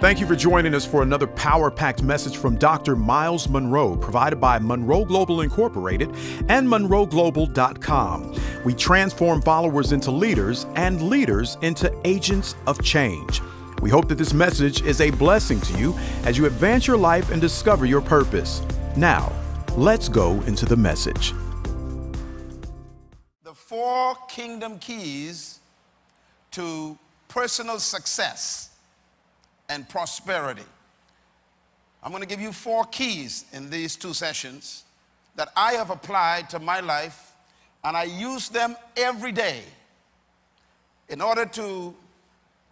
Thank you for joining us for another power packed message from Dr. Myles Munroe, provided by Munroe Global Incorporated and MunroeGlobal.com. We transform followers into leaders and leaders into agents of change. We hope that this message is a blessing to you as you advance your life and discover your purpose. Now, let's go into the message. The four kingdom keys to personal success and prosperity. I'm going to give you four keys in these two sessions that I have applied to my life and I use them every day in order to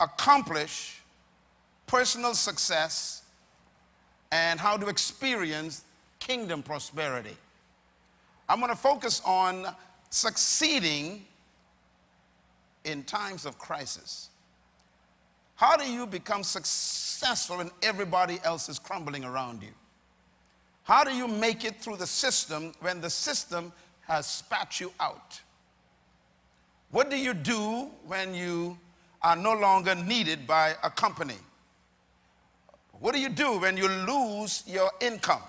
accomplish personal success and how to experience kingdom prosperity. I'm going to focus on succeeding in times of crisis. How do you become successful when everybody else is crumbling around you? How do you make it through the system when the system has spat you out? What do you do when you are no longer needed by a company? What do you do when you lose your income?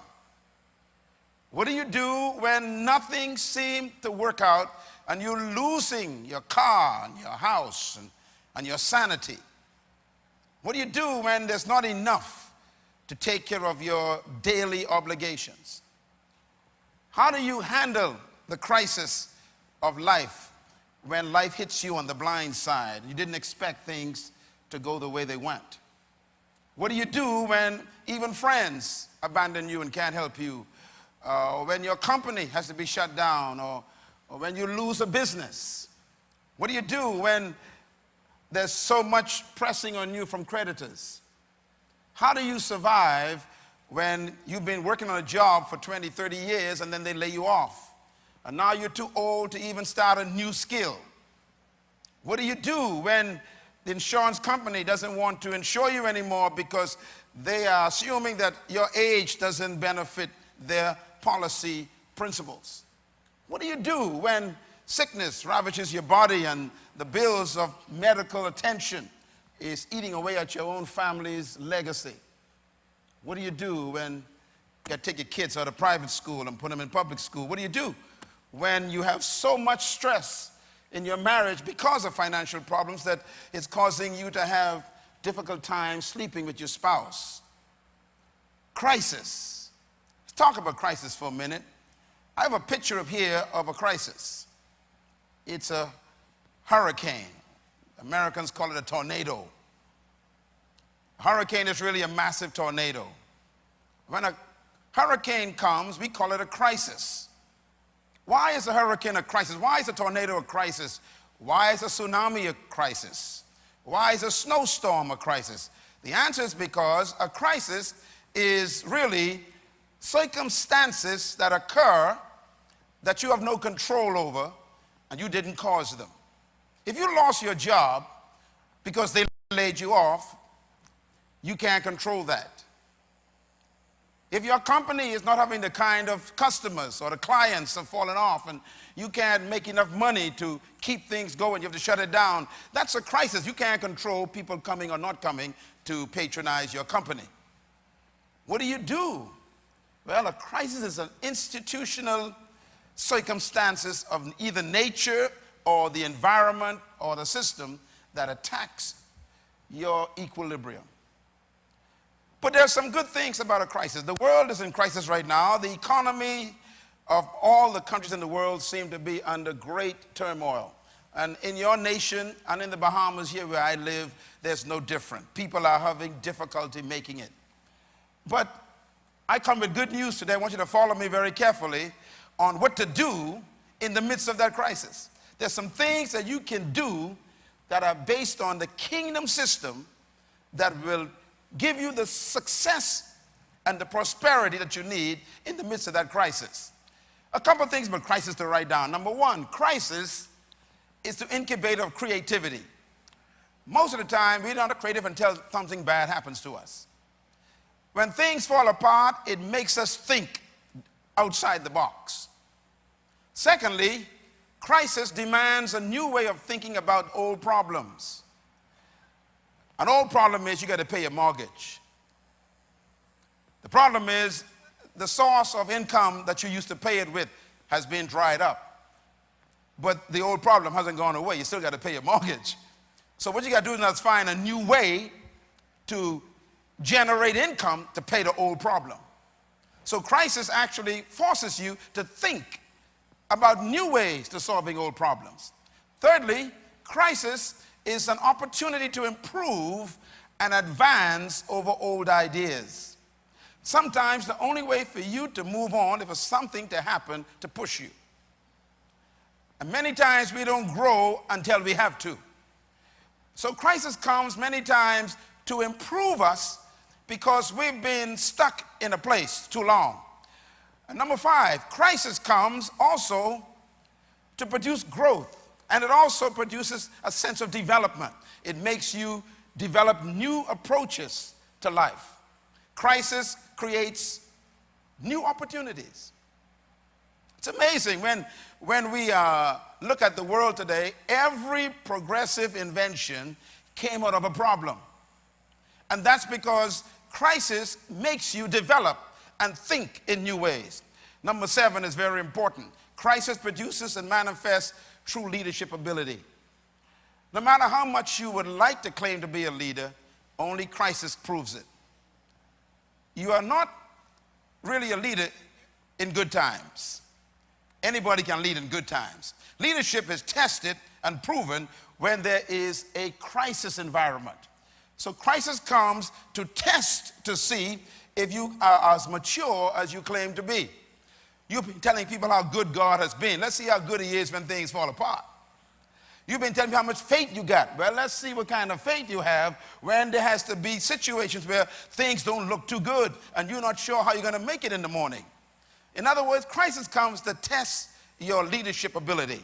What do you do when nothing seems to work out and you're losing your car and your house and, and your sanity? What do you do when there's not enough to take care of your daily obligations? How do you handle the crisis of life when life hits you on the blind side? You didn't expect things to go the way they went. What do you do when even friends abandon you and can't help you? Uh, or when your company has to be shut down or, or when you lose a business? What do you do when there's so much pressing on you from creditors. How do you survive when you've been working on a job for 20, 30 years and then they lay you off? And now you're too old to even start a new skill. What do you do when the insurance company doesn't want to insure you anymore because they are assuming that your age doesn't benefit their policy principles? What do you do when sickness ravages your body and the bills of medical attention is eating away at your own family's legacy. What do you do when you take your kids out of private school and put them in public school? What do you do when you have so much stress in your marriage because of financial problems that it's causing you to have difficult times sleeping with your spouse? Crisis. Let's talk about crisis for a minute. I have a picture up here of a crisis. It's a hurricane. Americans call it a tornado. A hurricane is really a massive tornado. When a hurricane comes, we call it a crisis. Why is a hurricane a crisis? Why is a tornado a crisis? Why is a tsunami a crisis? Why is a snowstorm a crisis? The answer is because a crisis is really circumstances that occur that you have no control over and you didn't cause them. If you lost your job because they laid you off, you can't control that. If your company is not having the kind of customers or the clients have fallen off and you can't make enough money to keep things going, you have to shut it down, that's a crisis. You can't control people coming or not coming to patronize your company. What do you do? Well, a crisis is an institutional circumstances of either nature or the environment or the system that attacks your equilibrium. But there's some good things about a crisis. The world is in crisis right now. The economy of all the countries in the world seem to be under great turmoil. And in your nation and in the Bahamas here where I live, there's no different. People are having difficulty making it. But I come with good news today. I want you to follow me very carefully on what to do in the midst of that crisis. There's some things that you can do that are based on the kingdom system that will give you the success and the prosperity that you need in the midst of that crisis. A couple things about crisis to write down. Number one, crisis is the incubator of creativity. Most of the time, we're not creative until something bad happens to us. When things fall apart, it makes us think outside the box. Secondly, crisis demands a new way of thinking about old problems. An old problem is you got to pay your mortgage. The problem is the source of income that you used to pay it with has been dried up. But the old problem hasn't gone away. You still got to pay your mortgage. So what you got to do is now find a new way to generate income to pay the old problem. So crisis actually forces you to think about new ways to solving old problems. Thirdly, crisis is an opportunity to improve and advance over old ideas. Sometimes the only way for you to move on is for something to happen to push you. And many times we don't grow until we have to. So crisis comes many times to improve us because we've been stuck in a place too long. And number five, crisis comes also to produce growth. And it also produces a sense of development. It makes you develop new approaches to life. Crisis creates new opportunities. It's amazing when, when we uh, look at the world today, every progressive invention came out of a problem. And that's because crisis makes you develop and think in new ways. Number seven is very important. Crisis produces and manifests true leadership ability. No matter how much you would like to claim to be a leader, only crisis proves it. You are not really a leader in good times. Anybody can lead in good times. Leadership is tested and proven when there is a crisis environment. So crisis comes to test to see if you are as mature as you claim to be. You've been telling people how good God has been. Let's see how good he is when things fall apart. You've been telling me how much faith you got. Well, let's see what kind of faith you have when there has to be situations where things don't look too good and you're not sure how you're going to make it in the morning. In other words, crisis comes to test your leadership ability.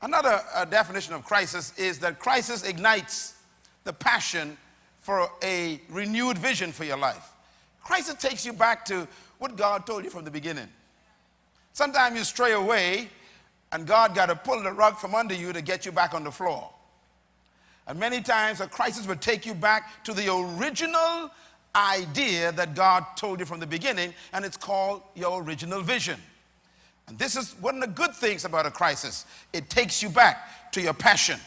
Another uh, definition of crisis is that crisis ignites the passion for a renewed vision for your life. Crisis takes you back to what God told you from the beginning. Sometimes you stray away and God got to pull the rug from under you to get you back on the floor. And many times a crisis will take you back to the original idea that God told you from the beginning, and it's called your original vision. And this is one of the good things about a crisis. It takes you back to your passion.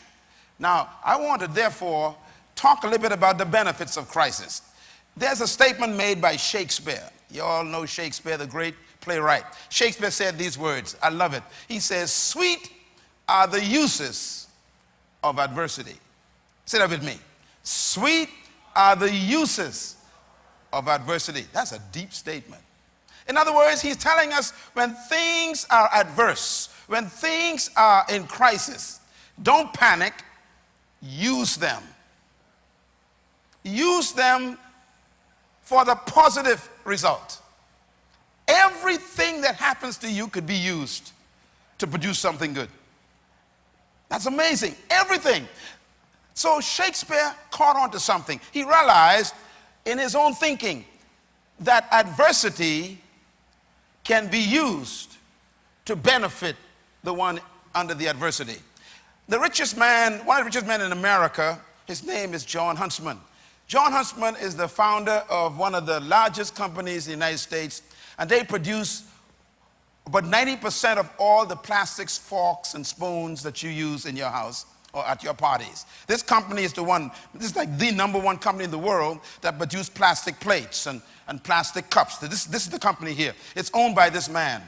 Now, I want to therefore talk a little bit about the benefits of crisis. There's a statement made by Shakespeare. You all know Shakespeare, the great playwright. Shakespeare said these words. I love it. He says, Sweet are the uses of adversity. Say that with me. Sweet are the uses of adversity. That's a deep statement. In other words, he's telling us when things are adverse, when things are in crisis, don't panic, use them. Use them for the positive result. Everything that happens to you could be used to produce something good. That's amazing. Everything. So Shakespeare caught on to something. He realized in his own thinking that adversity can be used to benefit the one under the adversity. The richest man, one of the richest men in America, his name is Jon Huntsman. Jon Huntsman is the founder of one of the largest companies in the United States and they produce about 90% of all the plastics, forks, and spoons that you use in your house or at your parties. This company is the one, this is like the number one company in the world that produces plastic plates and, and plastic cups. This, this is the company here. It's owned by this man.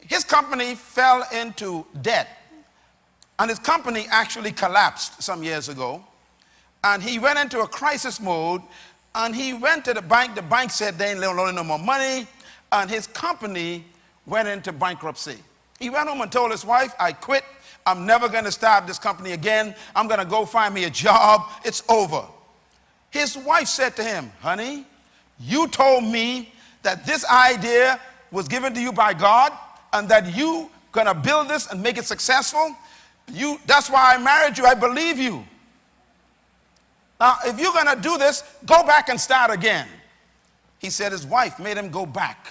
His company fell into debt, and his company actually collapsed some years ago. And he went into a crisis mode and he went to the bank. The bank said they ain't loaning no more money. And his company went into bankruptcy. He went home and told his wife, I quit. I'm never going to start this company again. I'm going to go find me a job. It's over. His wife said to him, Honey, you told me that this idea was given to you by God and that you going to build this and make it successful. You, that's why I married you. I believe you. Now, if you're going to do this, go back and start again. He said his wife made him go back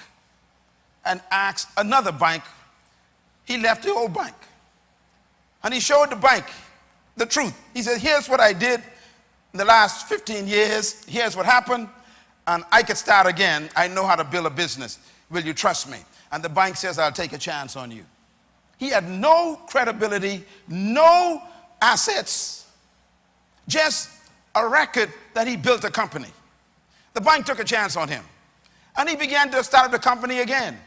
and ask another bank. He left the old bank. And he showed the bank the truth. He said, Here's what I did. in the last 15 years, here's what happened, and I could start again. I know how to build a business. Will you trust me? And the bank says, I'll take a chance on you. He had no credibility, no assets, just a record that he built a company. The bank took a chance on him. And he began to start up the company again.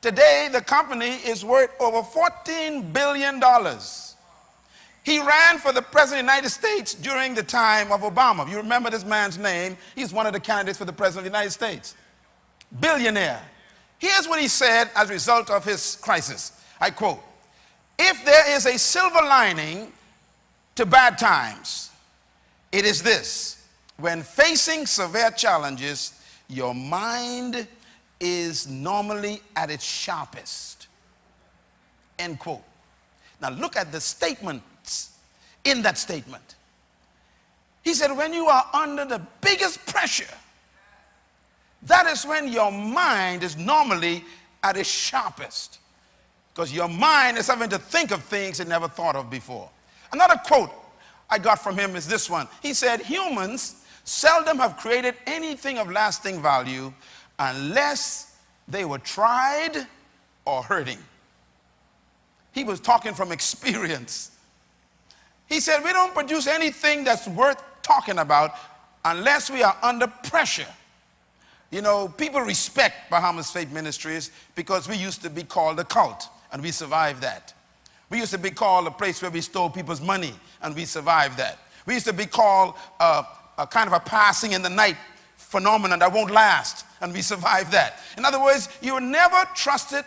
Today, the company is worth over $14 billion. He ran for the President of the United States during the time of Obama. You remember this man's name, he's one of the candidates for the President of the United States. Billionaire. Here's what he said as a result of his crisis. I quote, if there is a silver lining to bad times, it is this. When facing severe challenges, your mind is normally at its sharpest. End quote. Now look at the statements in that statement. He said, when you are under the biggest pressure, that is when your mind is normally at its sharpest. Because your mind is having to think of things it never thought of before. Another quote I got from him is this one. He said, Humans seldom have created anything of lasting value unless they were tried or hurting. He was talking from experience. He said, We don't produce anything that's worth talking about unless we are under pressure. You know, people respect Bahamas Faith Ministries because we used to be called a cult and we survived that. We used to be called a place where we stole people's money and we survived that. We used to be called uh, a kind of a passing in the night phenomenon that won't last and we survived that. In other words, you were never trusted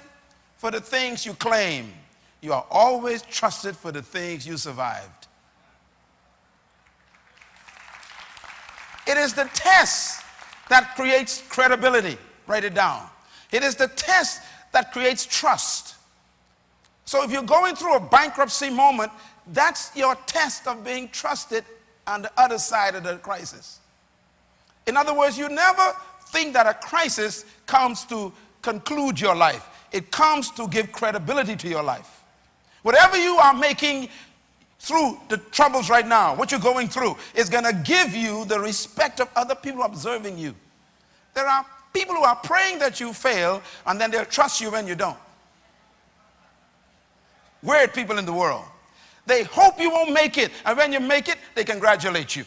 for the things you claim. You are always trusted for the things you survived. It is the test that creates credibility. Write it down. It is the test that creates trust. So if you're going through a bankruptcy moment, that's your test of being trusted on the other side of the crisis. In other words, you never think that a crisis comes to conclude your life. It comes to give credibility to your life. Whatever you are making through the troubles right now, what you're going through, is going to give you the respect of other people observing you. There are people who are praying that you fail, and then they'll trust you when you don't. Weird people in the world. They hope you won't make it, and when you make it, they congratulate you.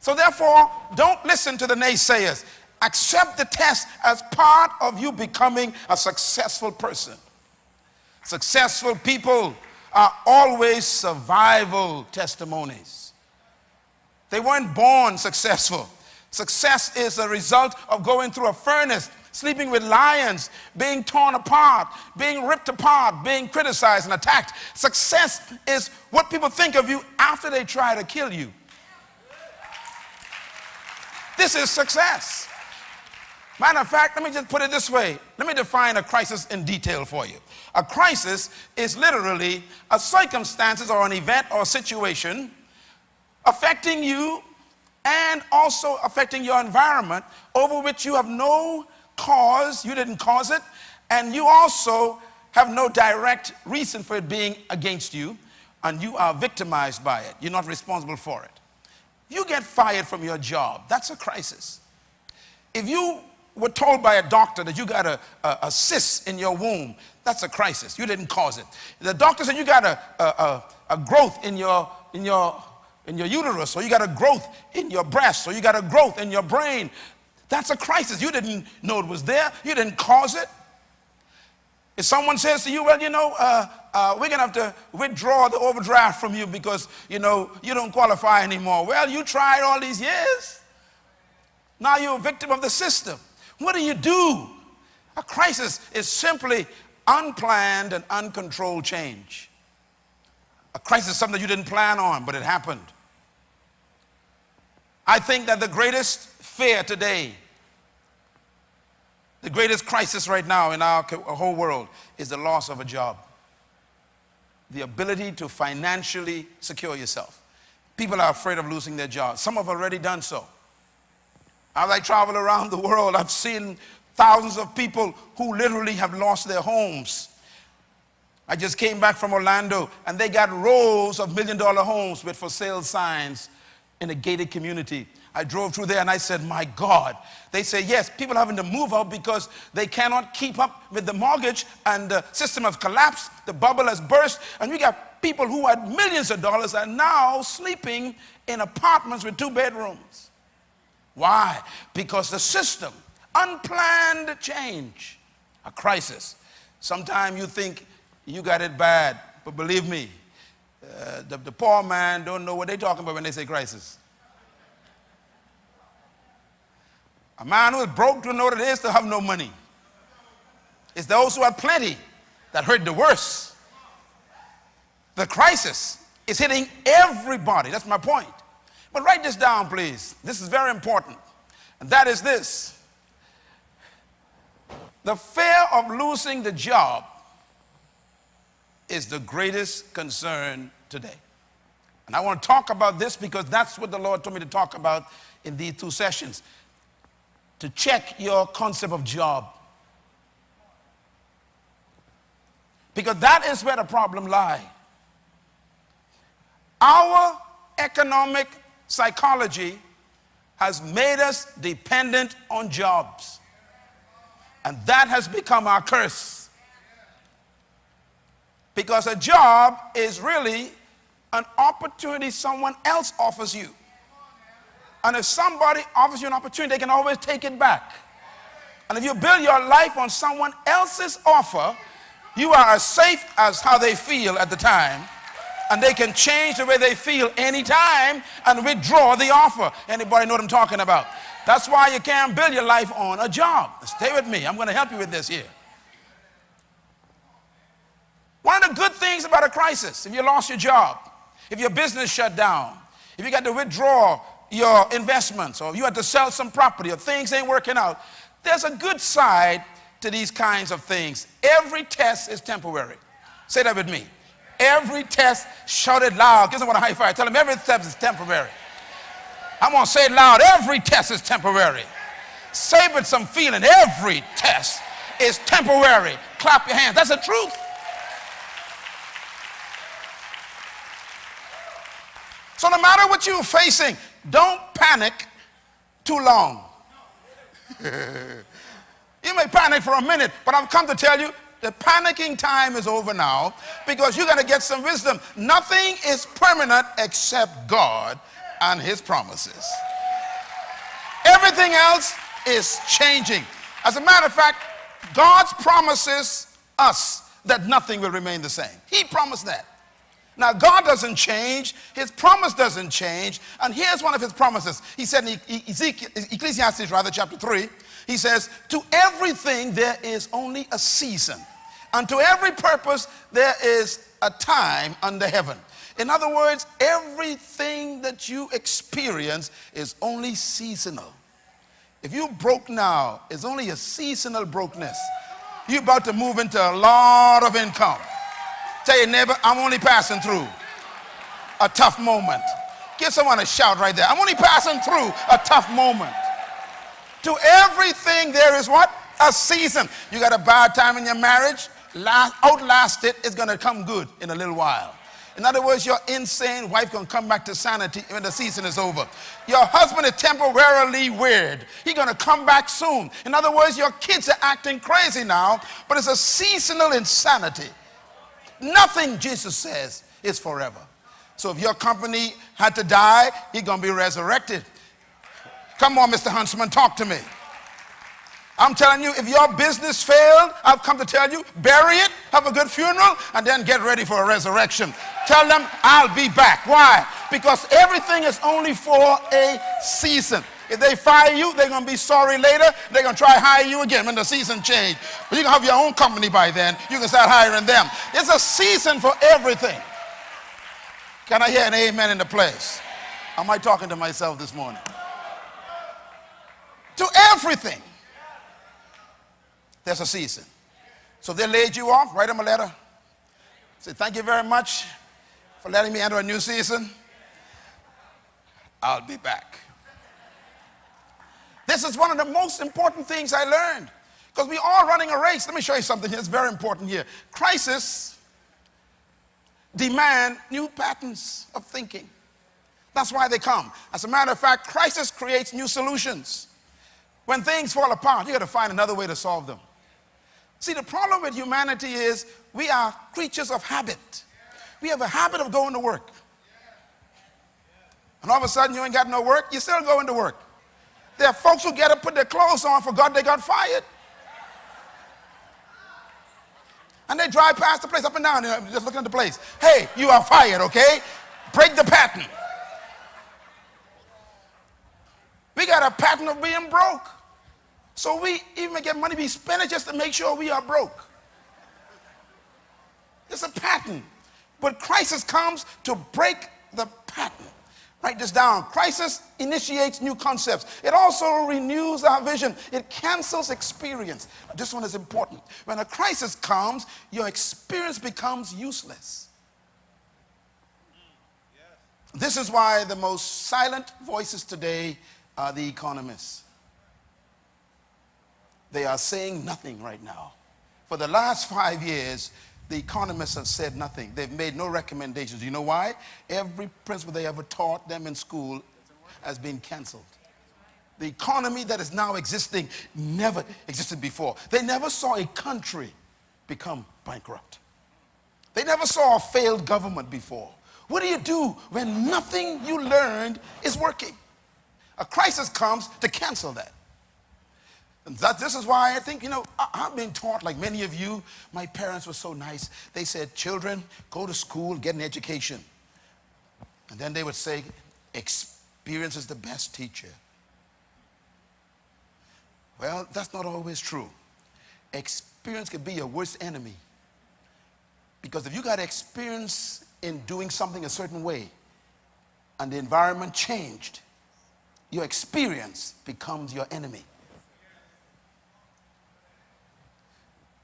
So therefore, don't listen to the naysayers. Accept the test as part of you becoming a successful person. Successful people are always survival testimonies. They weren't born successful. Success is a result of going through a furnace, sleeping with lions, being torn apart, being ripped apart, being criticized and attacked. Success is what people think of you after they try to kill you. This is success. Matter of fact, let me just put it this way. Let me define a crisis in detail for you. A crisis is literally a circumstances or an event or situation affecting you and also affecting your environment over which you have no cause, you didn't cause it, and you also have no direct reason for it being against you, and you are victimized by it. You're not responsible for it. You get fired from your job, that's a crisis. If you were told by a doctor that you got a, a, a cyst in your womb, that's a crisis. You didn't cause it. The doctor said you got a, a, a growth in your, in, your, in your uterus, or you got a growth in your breast, or you got a growth in your brain. That's a crisis. You didn't know it was there. You didn't cause it. If someone says to you, well, you know, uh, uh, we're going to have to withdraw the overdraft from you because, you know, you don't qualify anymore. Well, you tried all these years. Now you're a victim of the system. What do you do? A crisis is simply unplanned and uncontrolled change. A crisis is something you didn't plan on, but it happened. I think that the greatest fear today the greatest crisis right now in our uh, whole world is the loss of a job. The ability to financially secure yourself. People are afraid of losing their jobs. Some have already done so. As I travel around the world, I've seen thousands of people who literally have lost their homes. I just came back from Orlando and they got rows of million dollar homes with for sale signs in a gated community. I drove through there and I said, My God. They say, Yes, people having to move out because they cannot keep up with the mortgage and the system has collapsed, the bubble has burst, and we got people who had millions of dollars are now sleeping in apartments with two bedrooms. Why? Because the system, unplanned change, a crisis. Sometimes you think you got it bad, but believe me, uh, the, the poor man don't know what they're talking about when they say crisis. A man who is broke don't know what it is to have no money. It's those who have plenty that hurt the worst. The crisis is hitting everybody. That's my point. But write this down, please. This is very important. And that is this the fear of losing the job is the greatest concern today. And I want to talk about this because that's what the Lord told me to talk about in these two sessions to check your concept of job. Because that is where the problem lies. Our economic psychology has made us dependent on jobs. And that has become our curse. Because a job is really an opportunity someone else offers you. And if somebody offers you an opportunity, they can always take it back. And if you build your life on someone else's offer, you are as safe as how they feel at the time. And they can change the way they feel anytime and withdraw the offer. Anybody know what I'm talking about? That's why you can't build your life on a job. Stay with me. I'm going to help you with this here. One of the good things about a crisis, if you lost your job, if your business shut down, if you got to withdraw your investments or you had to sell some property or things ain't working out, there's a good side to these kinds of things. Every test is temporary. Say that with me. Every test, shout it loud. Give someone a high five. Tell them every test is temporary. I'm going to say it loud. Every test is temporary. Say it with some feeling. Every test is temporary. Clap your hands. That's the truth. So no matter what you're facing, don't panic too long. you may panic for a minute, but I've come to tell you the panicking time is over now because you're going to get some wisdom. Nothing is permanent except God and His promises. Everything else is changing. As a matter of fact, God's promises us that nothing will remain the same. He promised that. Now, God doesn't change, His promise doesn't change. And here's one of His promises. He said in Ezekiel, Ecclesiastes, rather, chapter 3, He says, To everything there is only a season, and to every purpose there is a time under heaven. In other words, everything that you experience is only seasonal. If you're broke now, it's only a seasonal brokenness. You're about to move into a lot of income. Tell your neighbor, I'm only passing through a tough moment. Give someone a shout right there. I'm only passing through a tough moment. To everything there is what? A season. You got a bad time in your marriage, last, outlast it, it's going to come good in a little while. In other words, your insane wife gonna come back to sanity when the season is over. Your husband is temporarily weird. He's gonna come back soon. In other words, your kids are acting crazy now, but it's a seasonal insanity. Nothing, Jesus says, is forever. So if your company had to die, he's going to be resurrected. Come on, Mr. Huntsman, talk to me. I'm telling you, if your business failed, I've come to tell you, bury it, have a good funeral, and then get ready for a resurrection. Tell them, I'll be back. Why? Because everything is only for a season. If they fire you, they're going to be sorry later. They're going to try hire you again when the season change. But you can have your own company by then. You can start hiring them. It's a season for everything. Can I hear an amen in the place? Am I talking to myself this morning? To everything, there's a season. So they laid you off, write them a letter. Say, thank you very much for letting me enter a new season. I'll be back. This is one of the most important things I learned. Because we are running a race. Let me show you something. It's very important here. Crisis demand new patterns of thinking. That's why they come. As a matter of fact, crisis creates new solutions. When things fall apart, you got to find another way to solve them. See, the problem with humanity is we are creatures of habit. We have a habit of going to work. And all of a sudden, you ain't got no work, you're still going to work. There are folks who get to put their clothes on for God, they got fired. And they drive past the place up and down, just looking at the place. Hey, you are fired, okay? Break the pattern. We got a pattern of being broke. So we even get money, we spend it just to make sure we are broke. It's a pattern. But crisis comes to break the pattern. Write this down. Crisis initiates new concepts. It also renews our vision. It cancels experience. This one is important. When a crisis comes, your experience becomes useless. This is why the most silent voices today are the economists. They are saying nothing right now. For the last five years, the economists have said nothing. They've made no recommendations. You know why? Every principle they ever taught them in school has been canceled. The economy that is now existing never existed before. They never saw a country become bankrupt. They never saw a failed government before. What do you do when nothing you learned is working? A crisis comes to cancel that. That, this is why I think, you know, I, have been taught, like many of you, my parents were so nice. They said, children, go to school, get an education. And then they would say, experience is the best teacher. Well, that's not always true. Experience can be your worst enemy. Because if you got experience in doing something a certain way and the environment changed, your experience becomes your enemy.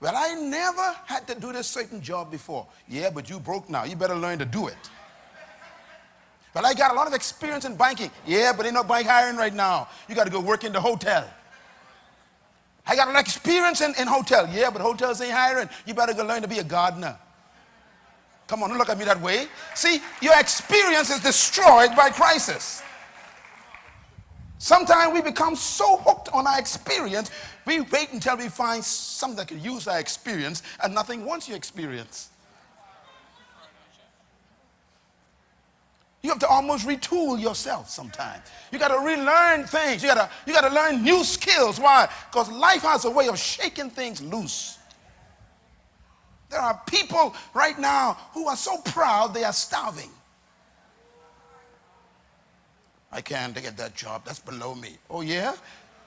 Well, I never had to do this certain job before. Yeah, but you broke now. You better learn to do it. Well, I got a lot of experience in banking. Yeah, but ain't no bank hiring right now. You got to go work in the hotel. I got a lot of experience in, in hotel. Yeah, but hotels ain't hiring. You better go learn to be a gardener. Come on, don't look at me that way. See, your experience is destroyed by crisis. Sometimes we become so hooked on our experience, we wait until we find something that can use our experience, and nothing wants your experience. You have to almost retool yourself sometimes. You got to relearn things. You got to you got to learn new skills. Why? Because life has a way of shaking things loose. There are people right now who are so proud they are starving. I can't get that job. That's below me. Oh, yeah?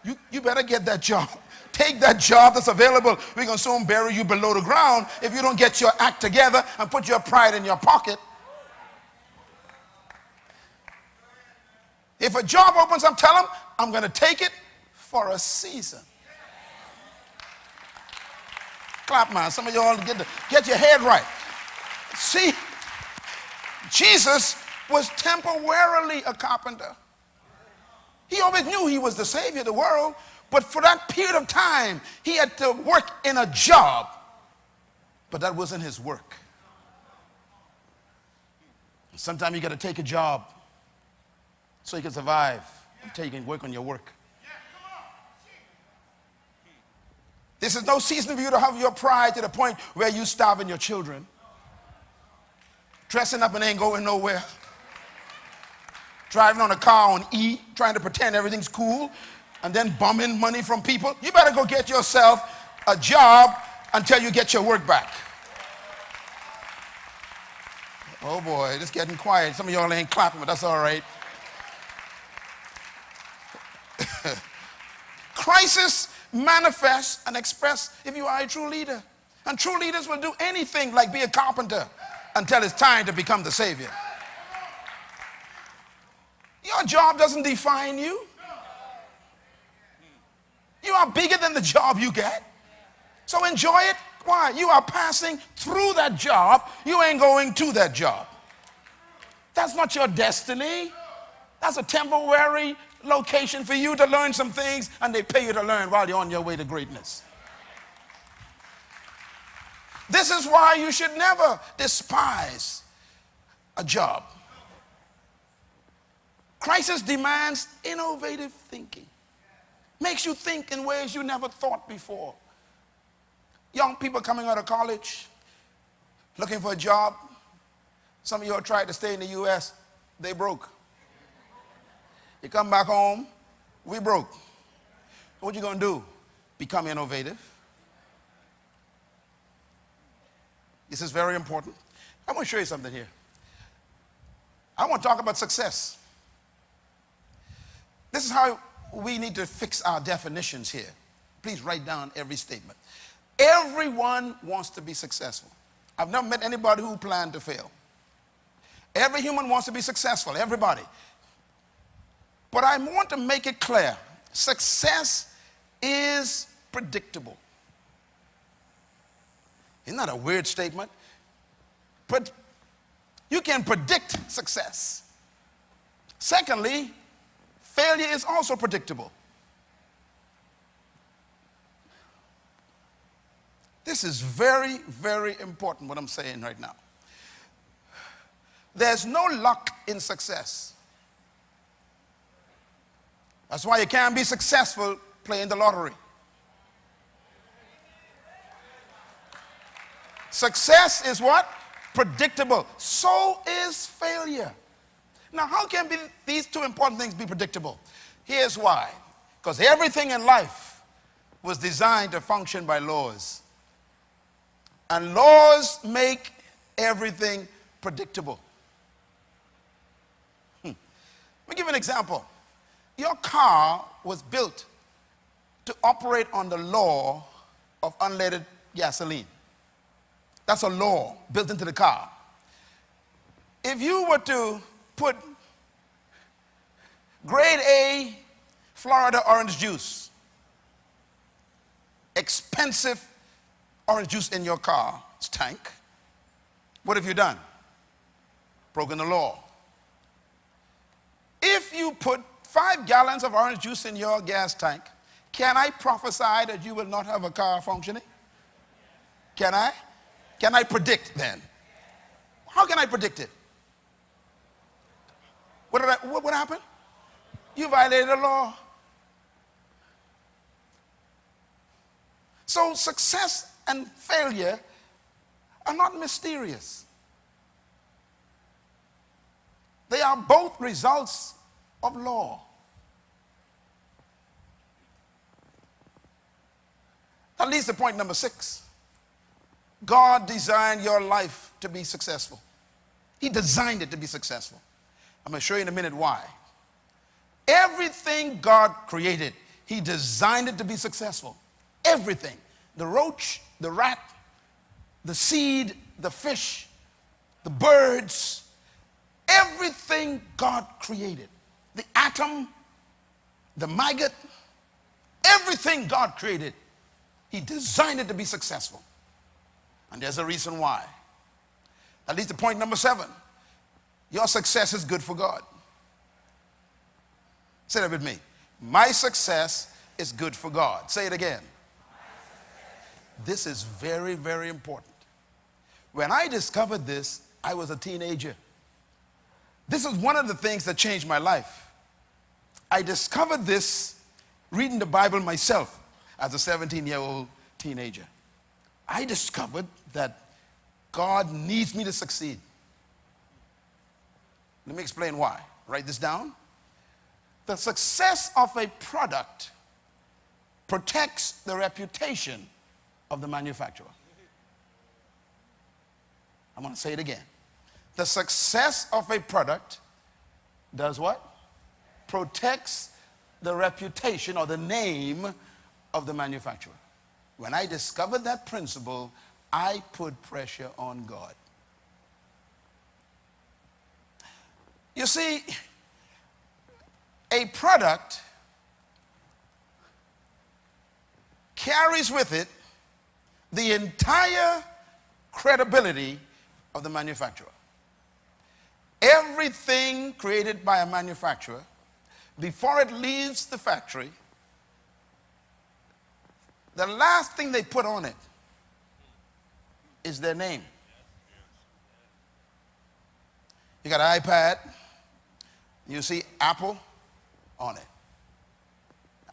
You, you better get that job. Take that job that's available. We're going to soon bury you below the ground if you don't get your act together and put your pride in your pocket. If a job opens up, tell them, I'm going to take it for a season. Clap, man. Some of y'all get, get your head right. See, Jesus was temporarily a carpenter. He always knew he was the savior of the world, but for that period of time, he had to work in a job. But that wasn't his work. Sometimes you got to take a job so you can survive until you can work on your work. This is no season for you to have your pride to the point where you're starving your children. Dressing up and ain't going nowhere driving on a car on E, trying to pretend everything's cool, and then bumming money from people. You better go get yourself a job until you get your work back. Oh boy, it's getting quiet. Some of y'all ain't clapping, but that's all right. Crisis manifests and express if you are a true leader. And true leaders will do anything like be a carpenter until it's time to become the savior. Your job doesn't define you. You are bigger than the job you get. So enjoy it. Why? You are passing through that job. You ain't going to that job. That's not your destiny. That's a temporary location for you to learn some things, and they pay you to learn while you're on your way to greatness. This is why you should never despise a job. Crisis demands innovative thinking, makes you think in ways you never thought before. Young people coming out of college, looking for a job. Some of you are trying to stay in the U.S., they broke. You come back home, we broke. What you gonna do? Become innovative. This is very important. I want to show you something here. I want to talk about success. This is how we need to fix our definitions here. Please write down every statement. Everyone wants to be successful. I've never met anybody who planned to fail. Every human wants to be successful, everybody. But I want to make it clear success is predictable. Isn't that a weird statement? But you can predict success. Secondly, failure is also predictable. This is very, very important what I'm saying right now. There's no luck in success. That's why you can't be successful playing the lottery. Success is what? Predictable. So is failure. Now, how can be these two important things be predictable? Here's why. Because everything in life was designed to function by laws. And laws make everything predictable. Hmm. Let me give you an example. Your car was built to operate on the law of unleaded gasoline. That's a law built into the car. If you were to put grade A Florida orange juice, expensive orange juice in your car's tank, what have you done? Broken the law. If you put five gallons of orange juice in your gas tank, can I prophesy that you will not have a car functioning? Can I? Can I predict then? How can I predict it? What, I, what, what happened? You violated the law. So success and failure are not mysterious. They are both results of law. That leads to point number six. God designed your life to be successful. He designed it to be successful. I'm going to show you in a minute why. Everything God created, He designed it to be successful. Everything. The roach, the rat, the seed, the fish, the birds, everything God created. The atom, the maggot, everything God created, He designed it to be successful. And there's a reason why. That leads to point number seven. Your success is good for God. Say that with me. My success is good for God. Say it again. This is very, very important. When I discovered this, I was a teenager. This is one of the things that changed my life. I discovered this reading the Bible myself as a 17 year old teenager. I discovered that God needs me to succeed. Let me explain why. Write this down. The success of a product protects the reputation of the manufacturer. I'm going to say it again. The success of a product does what? Protects the reputation or the name of the manufacturer. When I discovered that principle, I put pressure on God. You see, a product carries with it the entire credibility of the manufacturer. Everything created by a manufacturer, before it leaves the factory, the last thing they put on it is their name. You got an iPad, You see Apple on it.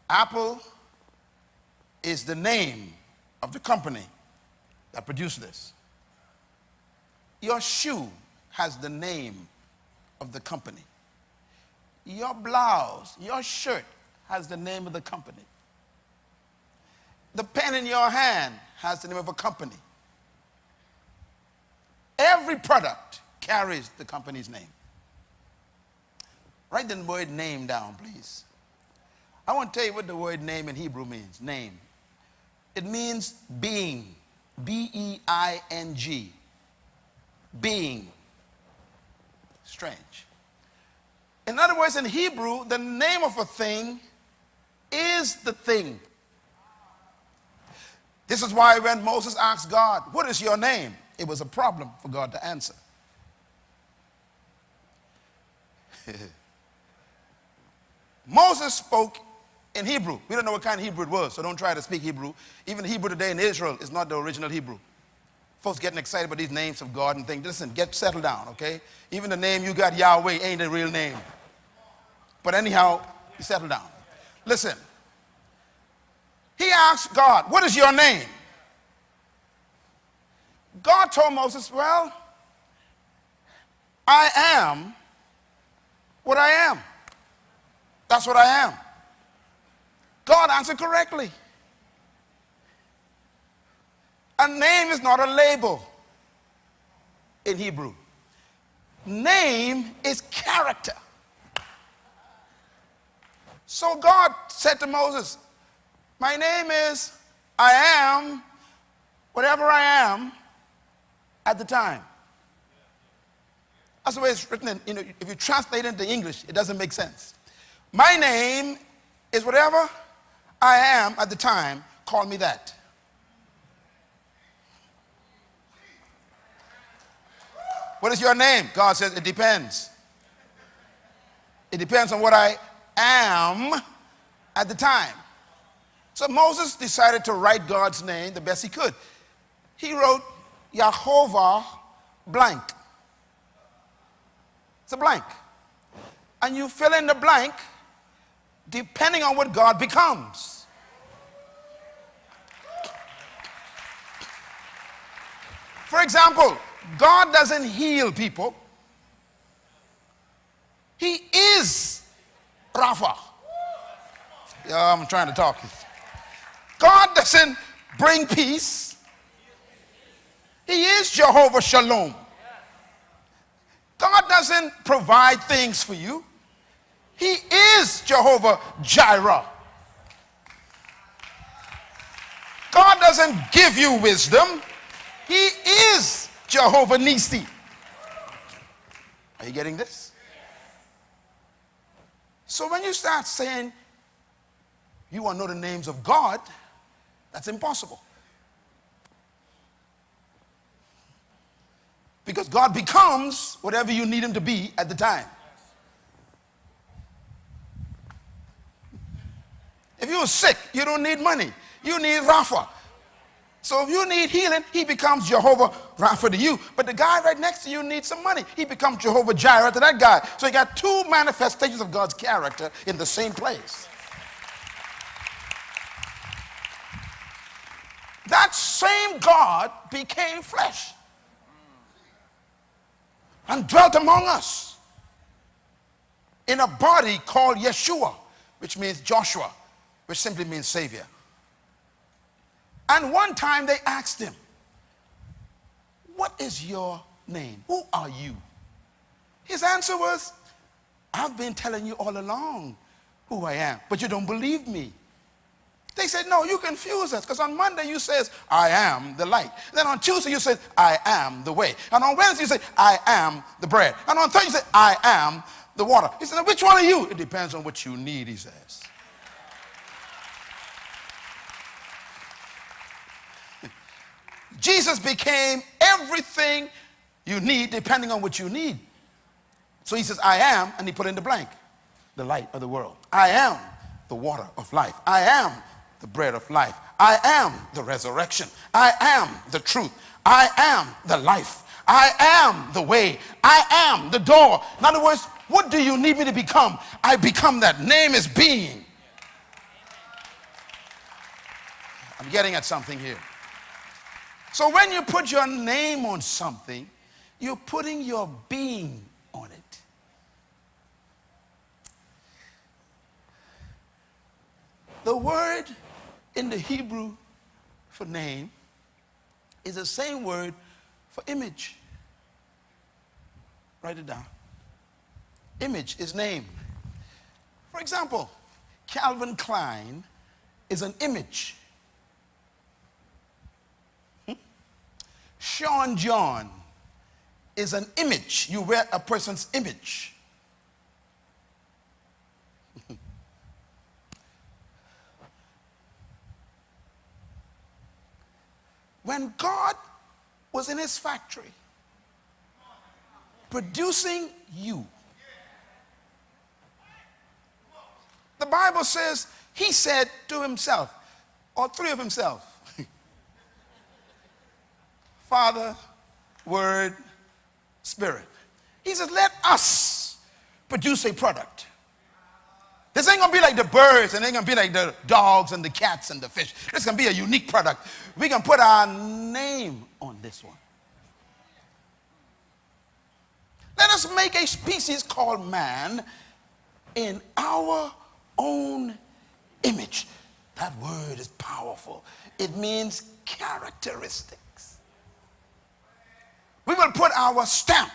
Apple is the name of the company that produced this. Your shoe has the name of the company. Your blouse, your shirt has the name of the company. The pen in your hand has the name of a company. Every product carries the company's name. Write the word name down, please. I want to tell you what the word name in Hebrew means. Name. It means being. B E I N G. Being. Strange. In other words, in Hebrew, the name of a thing is the thing. This is why when Moses asked God, What is your name? it was a problem for God to answer. Moses spoke in Hebrew. We don't know what kind of Hebrew it was, so don't try to speak Hebrew. Even Hebrew today in Israel is not the original Hebrew. Folks getting excited about these names of God and things. Listen, get settled down, okay? Even the name you got, Yahweh, ain't a real name. But anyhow, you settle down. Listen, he asked God, What is your name? God told Moses, Well, I am what I am. That's what I am. God answered correctly. A name is not a label in Hebrew. Name is character. So God said to Moses, My name is I am whatever I am at the time. That's the way it's written in, you know, if you translate it into English, it doesn't make sense. My name is whatever I am at the time, call me that. What is your name? God says, it depends. It depends on what I am at the time. So Moses decided to write God's name the best he could. He wrote Yahovah blank. It's a blank. And you fill in the blank depending on what God becomes. For example, God doesn't heal people. He is Rapha. Yeah, I'm trying to talk. God doesn't bring peace. He is Jehovah Shalom. God doesn't provide things for you. He is Jehovah Jireh. God doesn't give you wisdom. He is Jehovah Nissi. Are you getting this? So when you start saying you want to know the names of God, that's impossible. Because God becomes whatever you need him to be at the time. If you're sick, you don't need money. You need Rapha. So if you need healing, he becomes Jehovah Rapha to you. But the guy right next to you needs some money. He becomes Jehovah Jireh to that guy. So you got two manifestations of God's character in the same place. That same God became flesh and dwelt among us in a body called Yeshua, which means Joshua, which simply means Savior. And one time they asked him, What is your name? Who are you? His answer was, I've been telling you all along who I am, but you don't believe me. They said, no, you confuse us. Because on Monday you says, I am the light. Then on Tuesday you say, I am the way. And on Wednesday you say, I am the bread. And on Thursday you say, I am the water. He said, which one are you? It depends on what you need, he says. Jesus became everything you need depending on what you need. So he says, I am, and he put in the blank, the light of the world. I am the water of life. I am the bread of life. I am the resurrection. I am the truth. I am the life. I am the way. I am the door. In other words, what do you need me to become? I become that. Name is being. I'm getting at something here. So when you put your name on something, you're putting your being on it. The word in the Hebrew for name is the same word for image. Write it down. Image is name. For example, Calvin Klein is an image. Sean John is an image. You wear a person's image. when God was in his factory producing you, the Bible says he said to himself, or three of himself, Father, Word, Spirit. He says, let us produce a product. This ain't gonna be like the birds and ain't gonna be like the dogs and the cats and the fish. It's gonna be a unique product. We can put our name on this one. Let us make a species called man in our own image. That word is powerful. It means characteristics. We will put our stamp,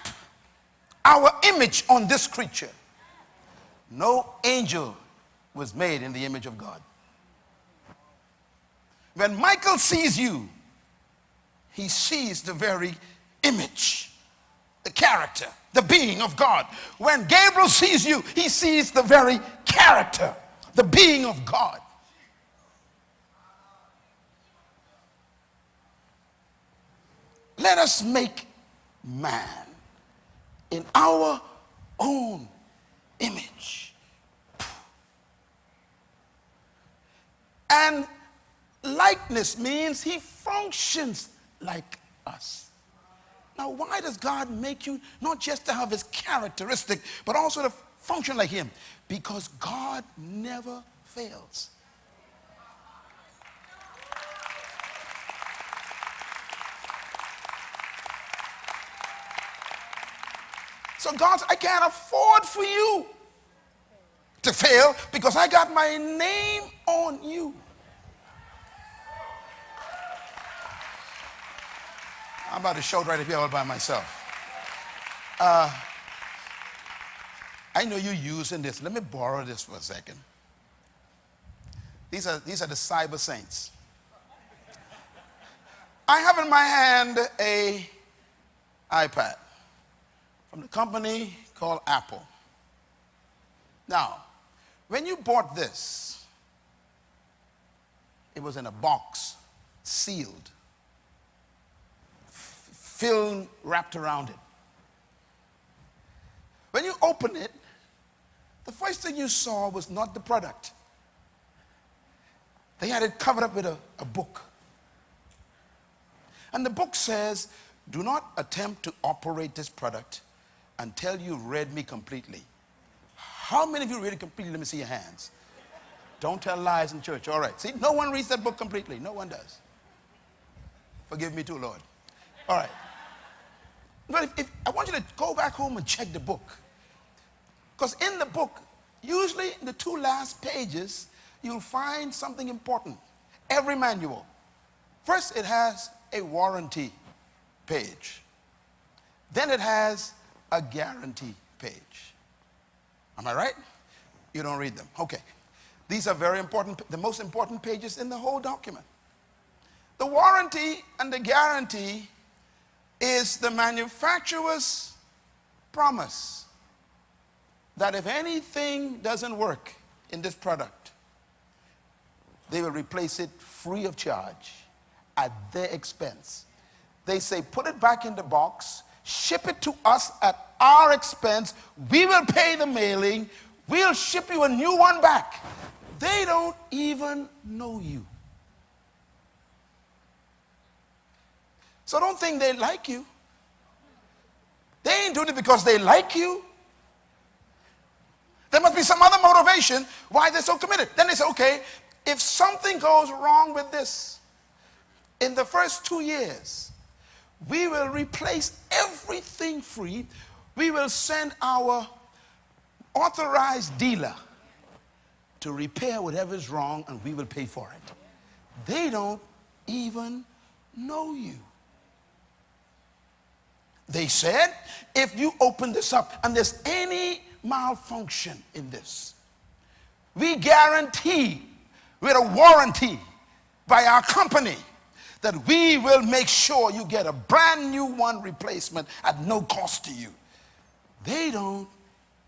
our image on this creature. No angel was made in the image of God. When Michael sees you, he sees the very image, the character, the being of God. When Gabriel sees you, he sees the very character, the being of God. Let us make man in our own image. And likeness means he functions like us. Now, why does God make you not just to have his characteristic, but also to function like him? Because God never fails. So God said, I can't afford for you to fail because I got my name on you. I'm about to shout right here all by myself. Uh, I know you're using this. Let me borrow this for a second. These are, these are the cyber saints. I have in my hand a iPad from the company called Apple. Now, when you bought this, it was in a box, sealed, film wrapped around it. When you open it, the first thing you saw was not the product. They had it covered up with a, a book. And the book says, do not attempt to operate this product until you read me completely. How many of you read it completely? Let me see your hands. Don't tell lies in church. All right. See, no one reads that book completely. No one does. Forgive me too, Lord. All right. But if, if, I want you to go back home and check the book. Because in the book, usually in the two last pages, you'll find something important. Every manual. First, it has a warranty page. Then it has a guarantee page. Am I right? You don't read them. Okay. These are very important, the most important pages in the whole document. The warranty and the guarantee is the manufacturer's promise that if anything doesn't work in this product, they will replace it free of charge at their expense. They say, put it back in the box, ship it to us at our expense. We will pay the mailing. We'll ship you a new one back. They don't even know you. So don't think they like you. They ain't doing it because they like you. There must be some other motivation why they're so committed. Then they say, okay, if something goes wrong with this, in the first two years, we will replace everything free. We will send our authorized dealer to repair whatever is wrong and we will pay for it. They don't even know you. They said, if you open this up and there's any malfunction in this, we guarantee with a warranty by our company that we will make sure you get a brand new one replacement at no cost to you. They don't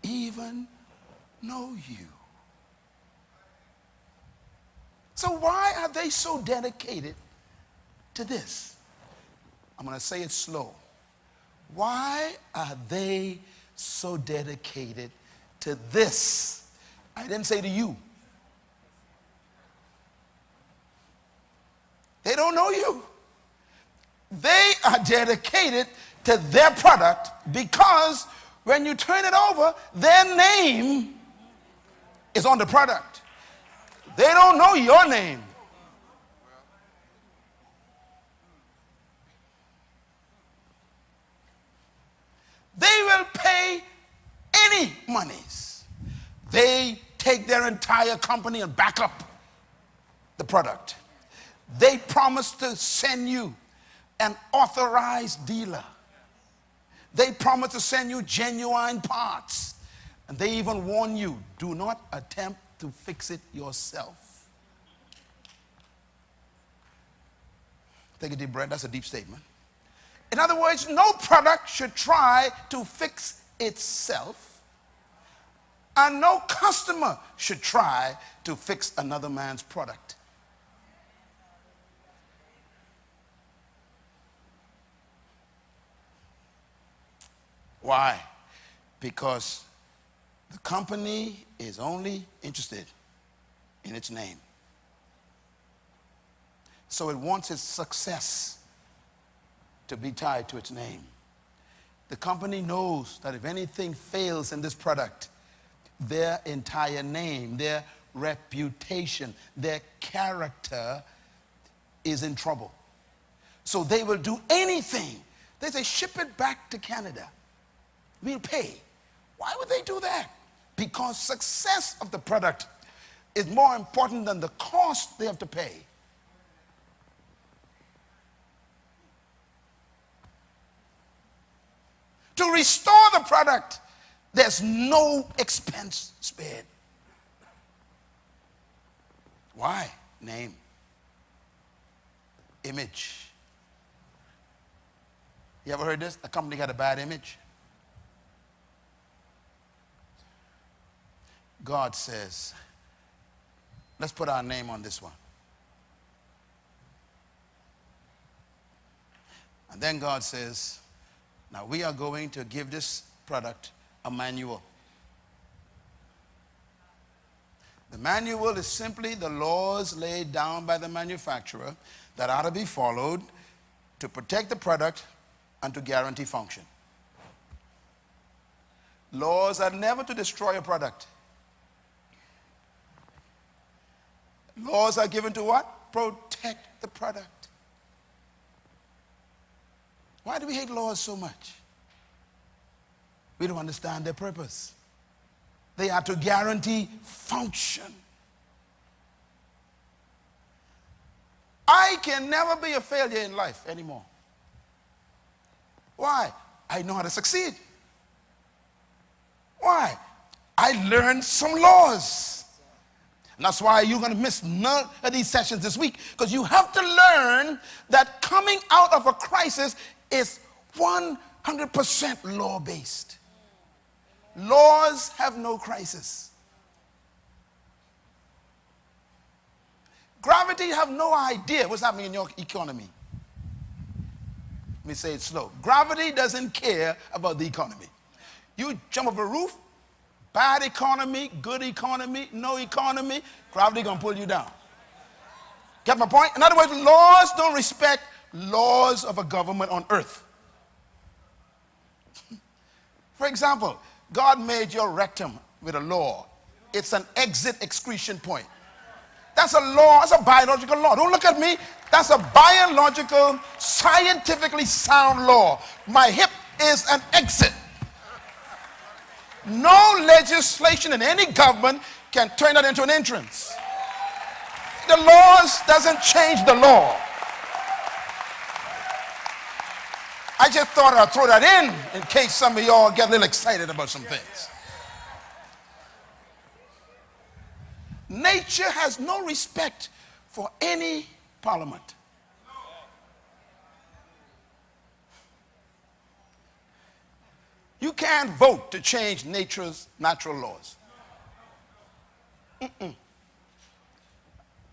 even know you. So, why are they so dedicated to this? I'm going to say it slow. Why are they so dedicated to this? I didn't say to you. They don't know you. They are dedicated to their product because when you turn it over, their name is on the product. They don't know your name. They will pay any monies. They take their entire company and back up the product. They promise to send you an authorized dealer. They promise to send you genuine parts. And they even warn you do not attempt to fix it yourself. Take a deep breath. That's a deep statement. In other words, no product should try to fix itself, and no customer should try to fix another man's product. Why? Because the company is only interested in its name. So it wants its success to be tied to its name. The company knows that if anything fails in this product, their entire name, their reputation, their character is in trouble. So they will do anything. They say, ship it back to Canada we'll pay. Why would they do that? Because success of the product is more important than the cost they have to pay. To restore the product, there's no expense spared. Why? Name. Image. You ever heard this? A company got a bad image. God says, let's put our name on this one. And then God says, now we are going to give this product a manual. The manual is simply the laws laid down by the manufacturer that are to be followed to protect the product and to guarantee function. Laws are never to destroy a product. Laws are given to what? Protect the product. Why do we hate laws so much? We don't understand their purpose. They are to guarantee function. I can never be a failure in life anymore. Why? I know how to succeed. Why? I learned some laws. And that's why you're going to miss none of these sessions this week because you have to learn that coming out of a crisis is 100% law based. Laws have no crisis. Gravity have no idea what's happening in your economy. Let me say it slow. Gravity doesn't care about the economy. You jump off a roof, Bad economy, good economy, no economy, gravity gonna pull you down. Get my point? In other words, laws don't respect laws of a government on earth. For example, God made your rectum with a law. It's an exit excretion point. That's a law, that's a biological law. Don't look at me. That's a biological, scientifically sound law. My hip is an exit. No legislation in any government can turn that into an entrance. The laws doesn't change the law. I just thought I'd throw that in in case some of y'all get a little excited about some things. Nature has no respect for any parliament. You can't vote to change nature's natural laws. Mm-mm.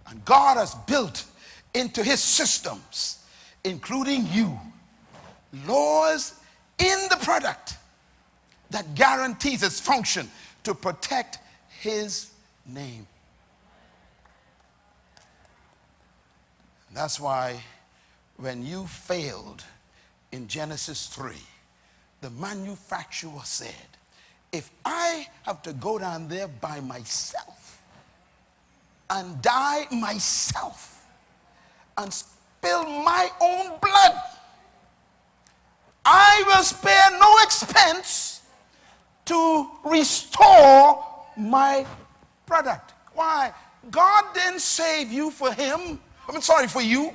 And God has built into his systems, including you, laws in the product that guarantees its function to protect his name. That's why when you failed in Genesis 3, the manufacturer said, if I have to go down there by myself and die myself and spill my own blood, I will spare no expense to restore my product. Why? God didn't save you for him. I'm sorry for you.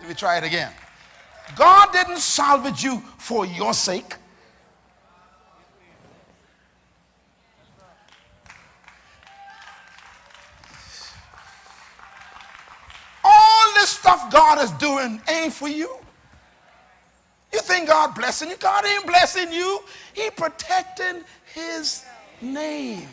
Let me try it again. God didn't salvage you for your sake. All this stuff God is doing ain't for you. You think God blessing you? God ain't blessing you. He protecting his name.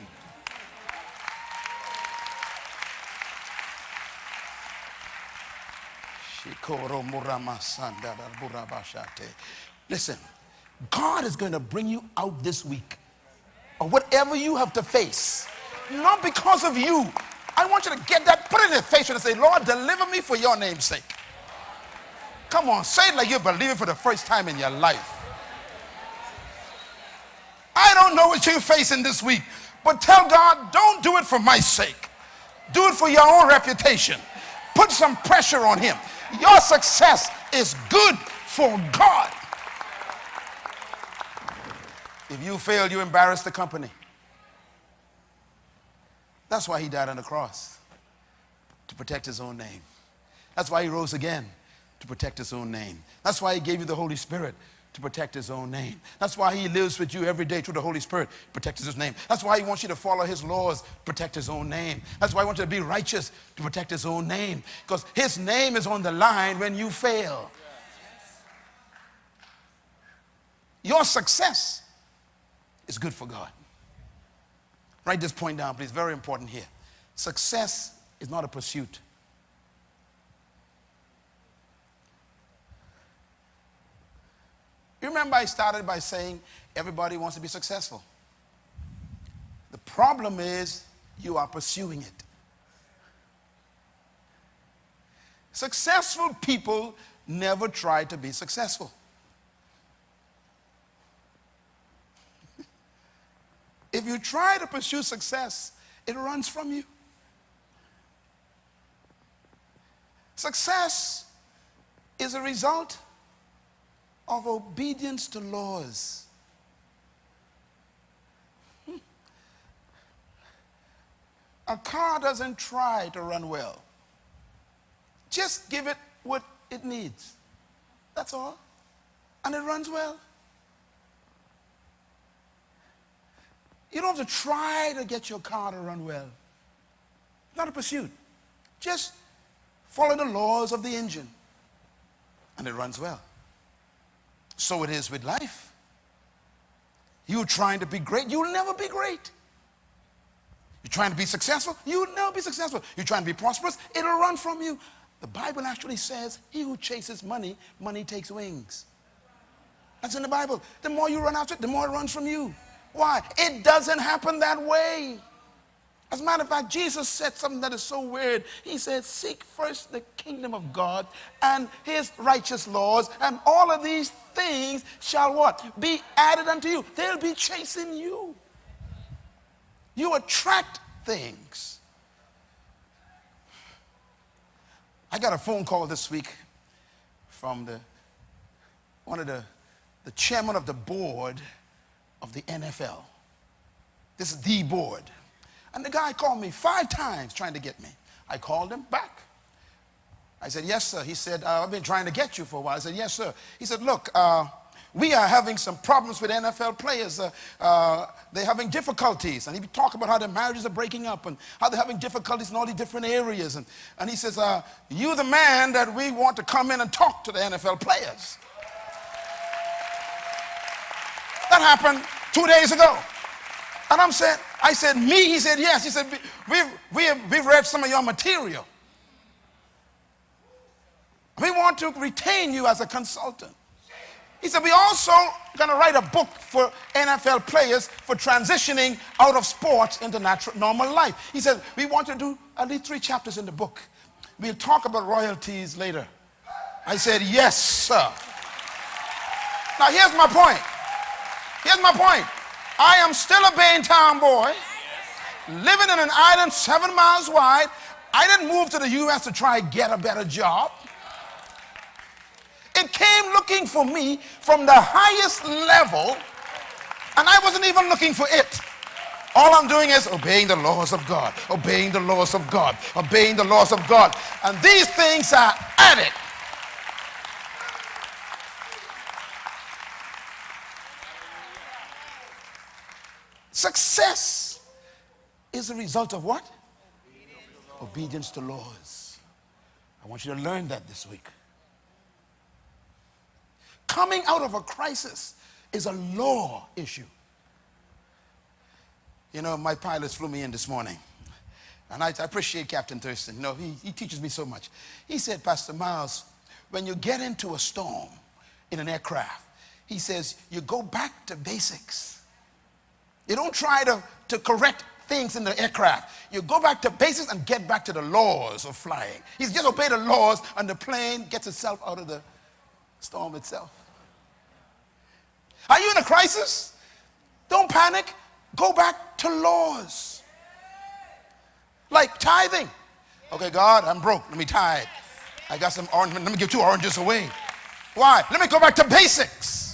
Listen, God is going to bring you out this week or whatever you have to face, not because of you. I want you to get that, put it in your face and say, Lord, deliver me for your name's sake. Come on, say it like you believe it for the first time in your life. I don't know what you're facing this week, but tell God, don't do it for my sake. Do it for your own reputation. Put some pressure on him. Your success is good for God. If you fail, you embarrass the company. That's why he died on the cross, to protect his own name. That's why he rose again, to protect his own name. That's why he gave you the Holy Spirit, to protect his own name. That's why he lives with you every day through the Holy Spirit, protects his name. That's why he wants you to follow his laws, protect his own name. That's why he wants you to be righteous, to protect his own name. Because his name is on the line when you fail. Your success is good for God. Write this point down, please. Very important here. Success is not a pursuit. You remember I started by saying everybody wants to be successful. The problem is you are pursuing it. Successful people never try to be successful. if you try to pursue success, it runs from you. Success is a result of obedience to laws. A car doesn't try to run well. Just give it what it needs. That's all. And it runs well. You don't have to try to get your car to run well. It's not a pursuit. Just follow the laws of the engine. And it runs well. So it is with life. You're trying to be great, you'll never be great. You're trying to be successful, you'll never be successful. You're trying to be prosperous, it'll run from you. The Bible actually says, he who chases money, money takes wings. That's in the Bible. The more you run after it, the more it runs from you. Why? It doesn't happen that way. As a matter of fact, Jesus said something that is so weird. He said, Seek first the kingdom of God and his righteous laws, and all of these things shall what? Be added unto you. They'll be chasing you. You attract things. I got a phone call this week from the one of the, the chairman of the board of the NFL. This is the board. And the guy called me five times trying to get me. I called him back. I said, Yes, sir. He said, uh, I've been trying to get you for a while. I said, Yes, sir. He said, Look, uh, we are having some problems with NFL players. Uh, uh, they're having difficulties. And he talked about how their marriages are breaking up and how they're having difficulties in all these different areas. And, and he says, uh, You're the man that we want to come in and talk to the NFL players. That happened two days ago. And I'm saying, I said, me? He said, yes. He said, we've, we have, we've read some of your material. We want to retain you as a consultant. He said, we also going to write a book for NFL players for transitioning out of sports into natural, normal life. He said, we want to do at least three chapters in the book. We'll talk about royalties later. I said, yes, sir. Now, here's my point. Here's my point. I am still a Bain Town boy, living in an island seven miles wide. I didn't move to the U.S. to try get a better job. It came looking for me from the highest level, and I wasn't even looking for it. All I'm doing is obeying the laws of God, obeying the laws of God, obeying the laws of God. And these things are added Success is a result of what? Obedience, to laws. I want you to learn that this week. Coming out of a crisis is a law issue. You know, my pilots flew me in this morning. And I, I appreciate Captain Thurston. You know, he, he teaches me so much. He said, Pastor Myles, when you get into a storm in an aircraft, he says, you go back to basics. You don't try to, to correct things in the aircraft. You go back to basics and get back to the laws of flying. He's just obey the laws and the plane gets itself out of the storm itself. Are you in a crisis? Don't panic. Go back to laws. Like tithing. Okay, God, I'm broke. Let me tithe. I got some orange. Let me give two oranges away. Why? Let me go back to basics.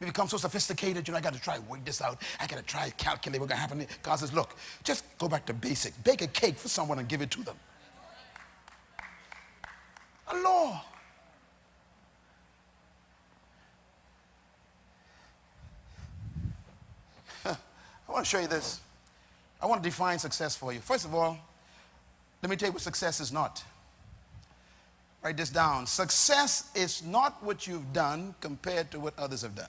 We become so sophisticated, you know, I got to try work this out. I got to try calculate what's going to happen. God says, look, just go back to basics. Bake a cake for someone and give it to them. A law. I want to show you this. I want to define success for you. First of all, let me tell you what success is not. Write this down. Success is not what you've done compared to what others have done.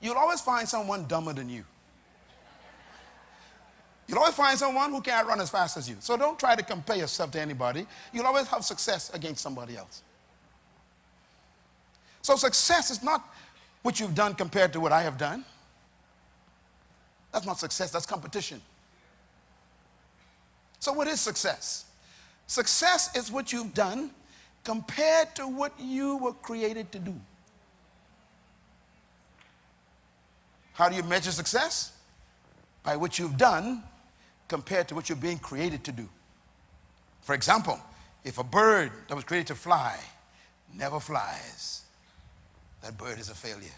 You'll always find someone dumber than you. You'll always find someone who can't run as fast as you. So don't try to compare yourself to anybody. You'll always have success against somebody else. So success is not what you've done compared to what I have done. That's not success, that's competition. So, what is success? Success is what you've done compared to what you were created to do. How do you measure success? By what you've done compared to what you're being created to do. For example, if a bird that was created to fly never flies, that bird is a failure.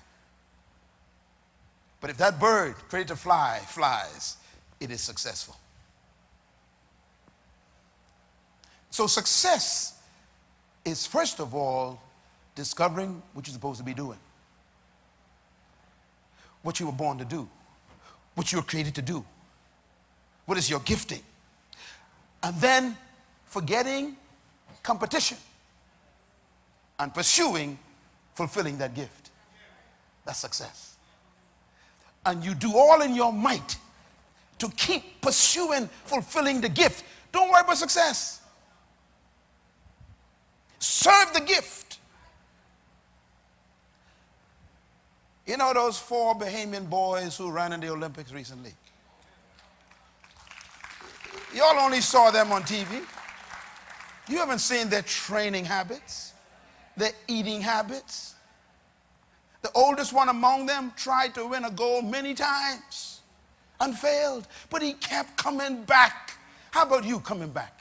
But if that bird created to fly flies, it is successful. So success is first of all discovering what you're supposed to be doing what you were born to do, what you were created to do, what is your gifting. And then forgetting competition and pursuing fulfilling that gift. That's success. And you do all in your might to keep pursuing fulfilling the gift. Don't worry about success. Serve the gift. You know those four Bahamian boys who ran in the Olympics recently? Y'all only saw them on TV. You haven't seen their training habits, their eating habits. The oldest one among them tried to win a gold many times and failed, but he kept coming back. How about you coming back?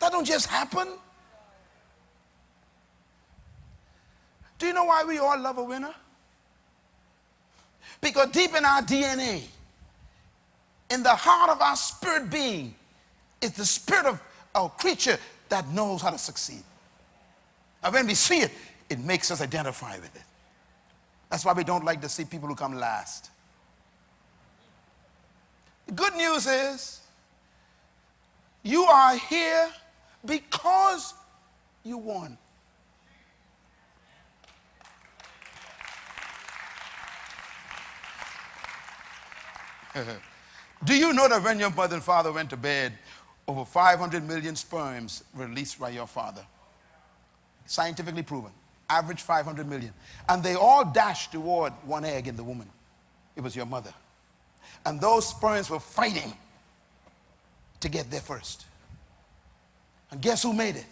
That don't just happen. Do you know why we all love a winner? Because deep in our DNA, in the heart of our spirit being, is the spirit of a creature that knows how to succeed. And when we see it, it makes us identify with it. That's why we don't like to see people who come last. The good news is you are here because you won. Do you know that when your mother and father went to bed, over 500 million sperms released by your father? Scientifically proven. Average 500 million. And they all dashed toward one egg in the woman. It was your mother. And those sperms were fighting to get there first. And guess who made it?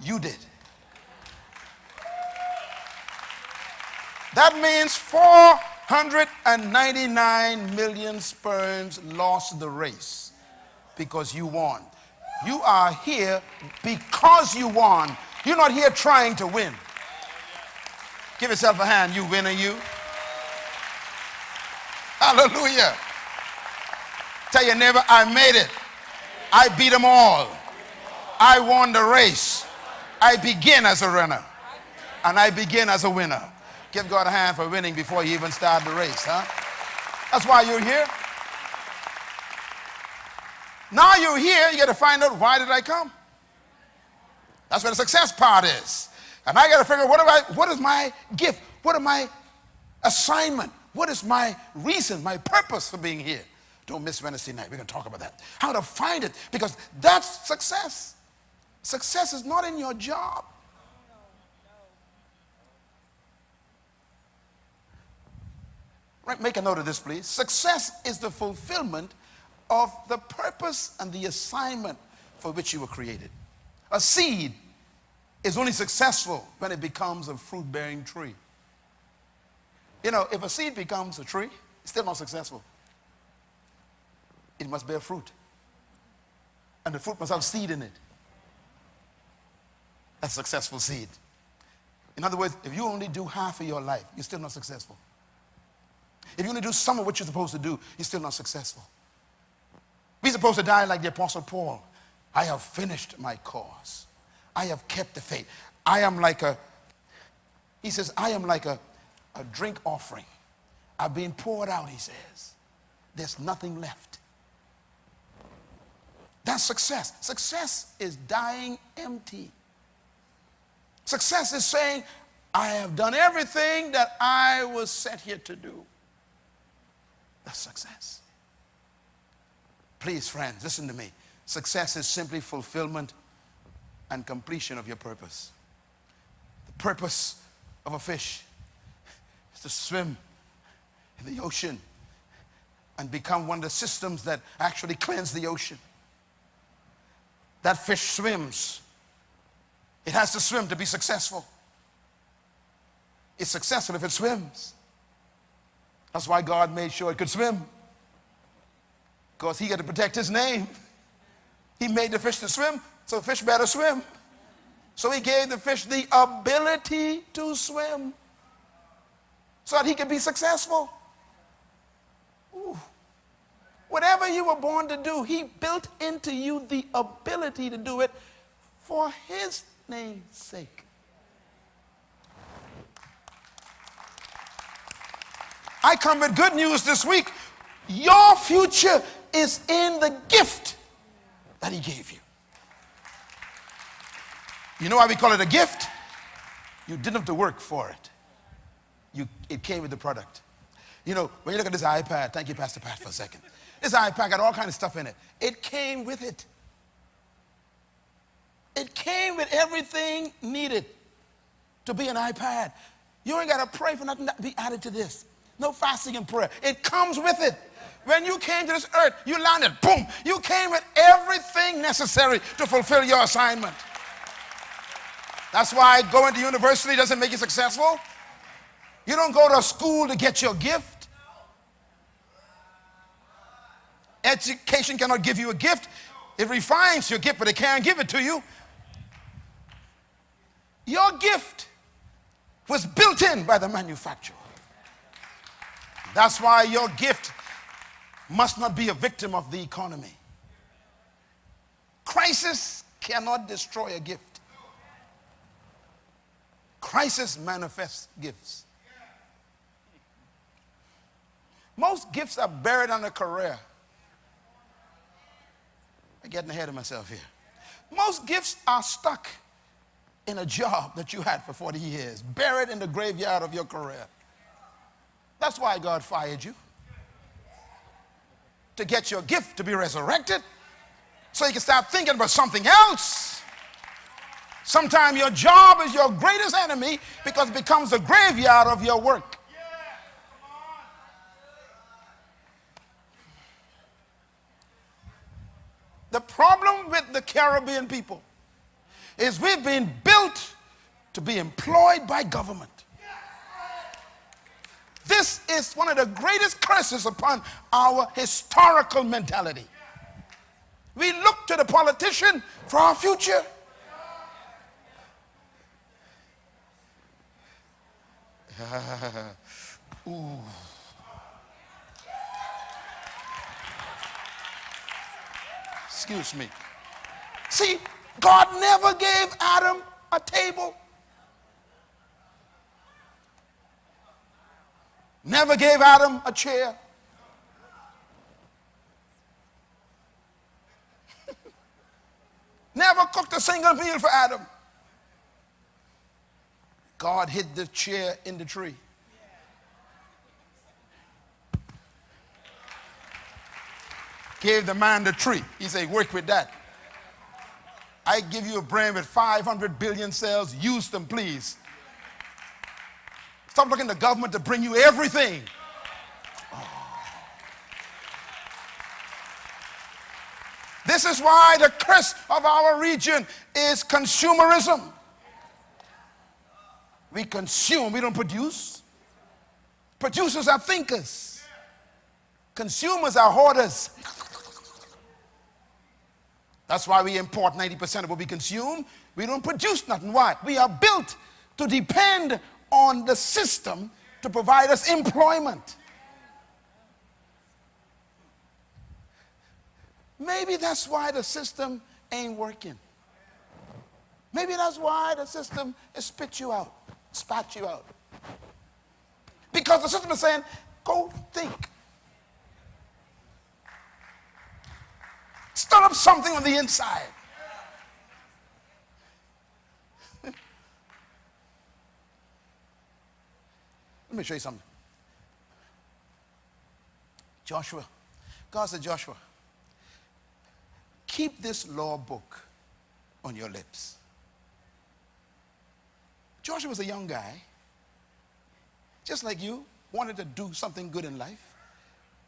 You did. That means 499 million sperms lost the race because you won. You are here because you won. You're not here trying to win. Give yourself a hand, you winner, you. Hallelujah. Tell your neighbor, I made it. I beat them all. I won the race. I begin as a runner. And I begin as a winner. Give God a hand for winning before you even start the race, huh? That's why you're here. Now you're here, you got to find out why did I come? That's where the success part is. And I got to figure out what, I, what is my gift? What is my assignment? What is my reason, my purpose for being here? Don't miss Wednesday night. We're going to talk about that. How to find it, because that's success. Success is not in your job. Make a note of this, please. Success is the fulfillment of the purpose and the assignment for which you were created. A seed is only successful when it becomes a fruit bearing tree. You know, if a seed becomes a tree, it's still not successful. It must bear fruit. And the fruit must have seed in it a successful seed. In other words, if you only do half of your life, you're still not successful. If you only do some of what you're supposed to do, you're still not successful. We're supposed to die like the Apostle Paul. I have finished my cause. I have kept the faith. I am like a, he says, I am like a, a drink offering. I've been poured out, he says. There's nothing left. That's success. Success is dying empty. Success is saying, I have done everything that I was set here to do. That's success. Please, friends, listen to me. Success is simply fulfillment and completion of your purpose. The purpose of a fish is to swim in the ocean and become one of the systems that actually cleanse the ocean. That fish swims it has to swim to be successful. It's successful if it swims. That's why God made sure it could swim. Because he had to protect his name. He made the fish to swim, so the fish better swim. So he gave the fish the ability to swim so that he could be successful. Ooh. Whatever you were born to do, he built into you the ability to do it for his name's sake. I come with good news this week. Your future is in the gift that He gave you. You know why we call it a gift? You didn't have to work for it. You, it came with the product. You know, when you look at this iPad, thank you, Pastor Pat, for a second. This iPad got all kind of stuff in it. It came with it. It came with everything needed to be an iPad. You ain't got to pray for nothing to be added to this. No fasting and prayer. It comes with it. When you came to this earth, you landed, boom. You came with everything necessary to fulfill your assignment. That's why going to university doesn't make you successful. You don't go to school to get your gift. Education cannot give you a gift. It refines your gift, but it can't give it to you. Your gift was built in by the manufacturer. That's why your gift must not be a victim of the economy. Crisis cannot destroy a gift. Crisis manifests gifts. Most gifts are buried under a career. I'm getting ahead of myself here. Most gifts are stuck in a job that you had for 40 years, buried in the graveyard of your career. That's why God fired you. To get your gift to be resurrected so you can start thinking about something else. Sometimes your job is your greatest enemy because it becomes the graveyard of your work. The problem with the Caribbean people is we've been built to be employed by government. This is one of the greatest curses upon our historical mentality. We look to the politician for our future. Ooh. Excuse me. See, God never gave Adam a table. Never gave Adam a chair. Never cooked a single meal for Adam. God hid the chair in the tree. Gave the man the tree. He said, work with that. I give you a brain with 500 billion cells. Use them, please. Stop looking to government to bring you everything. Oh. This is why the curse of our region is consumerism. We consume, we don't produce. Producers are thinkers. Consumers are hoarders. That's why we import 90% of what we consume. We don't produce nothing. Why? We are built to depend on the system to provide us employment. Maybe that's why the system ain't working. Maybe that's why the system is spit you out, spat you out. Because the system is saying, go think. Stir up something on the inside. Me show you something. Joshua, God said, Joshua, keep this law book on your lips. Joshua was a young guy, just like you, wanted to do something good in life.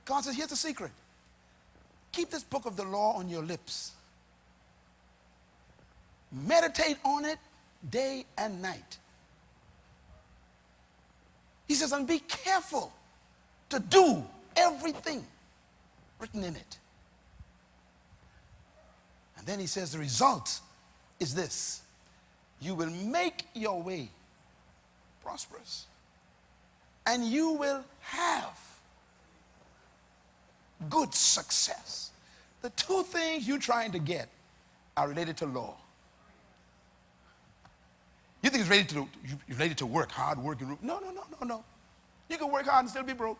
God says, here's the secret. Keep this book of the law on your lips. Meditate on it day and night. He says, and be careful to do everything written in it. And then he says, the result is this you will make your way prosperous, and you will have good success. The two things you're trying to get are related to law. You think it's ready to, related to work, hard work? No, no, no, no, no. You can work hard and still be broke.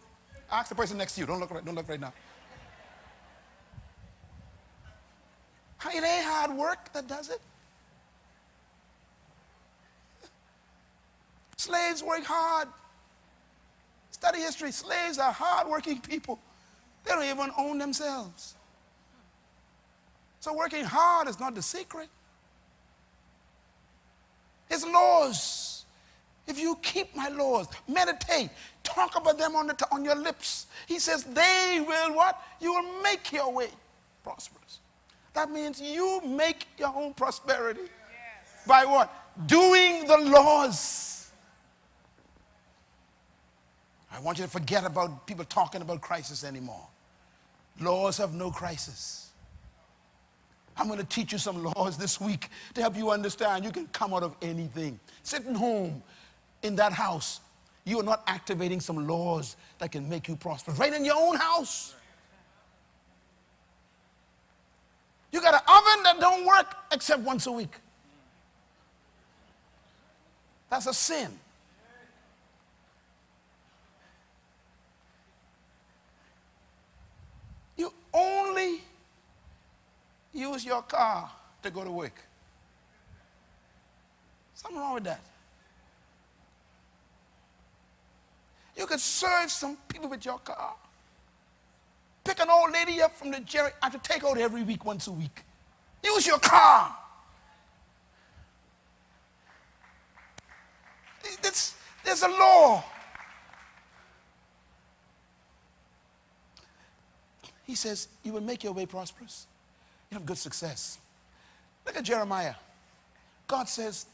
Ask the person next to you. Don't look right, don't look right now. It ain't hard work that does it. Slaves work hard. Study history. Slaves are hardworking people. They don't even own themselves. So working hard is not the secret. His laws, if you keep my laws, meditate, talk about them on, the, on your lips, he says, they will what? You will make your way prosperous. That means you make your own prosperity. Yes. By what? Doing the laws. I want you to forget about people talking about crisis anymore. Laws have no crisis. I'm going to teach you some laws this week to help you understand you can come out of anything. Sitting home, in that house, you are not activating some laws that can make you prosper. Right in your own house. You got an oven that don't work except once a week. That's a sin. You only use your car to go to work. Something wrong with that. You could serve some people with your car. Pick an old lady up from the jerry I to take out every week, once a week. Use your car. It's, there's a law. He says, You will make your way prosperous. You have good success. Look at Jeremiah. God says,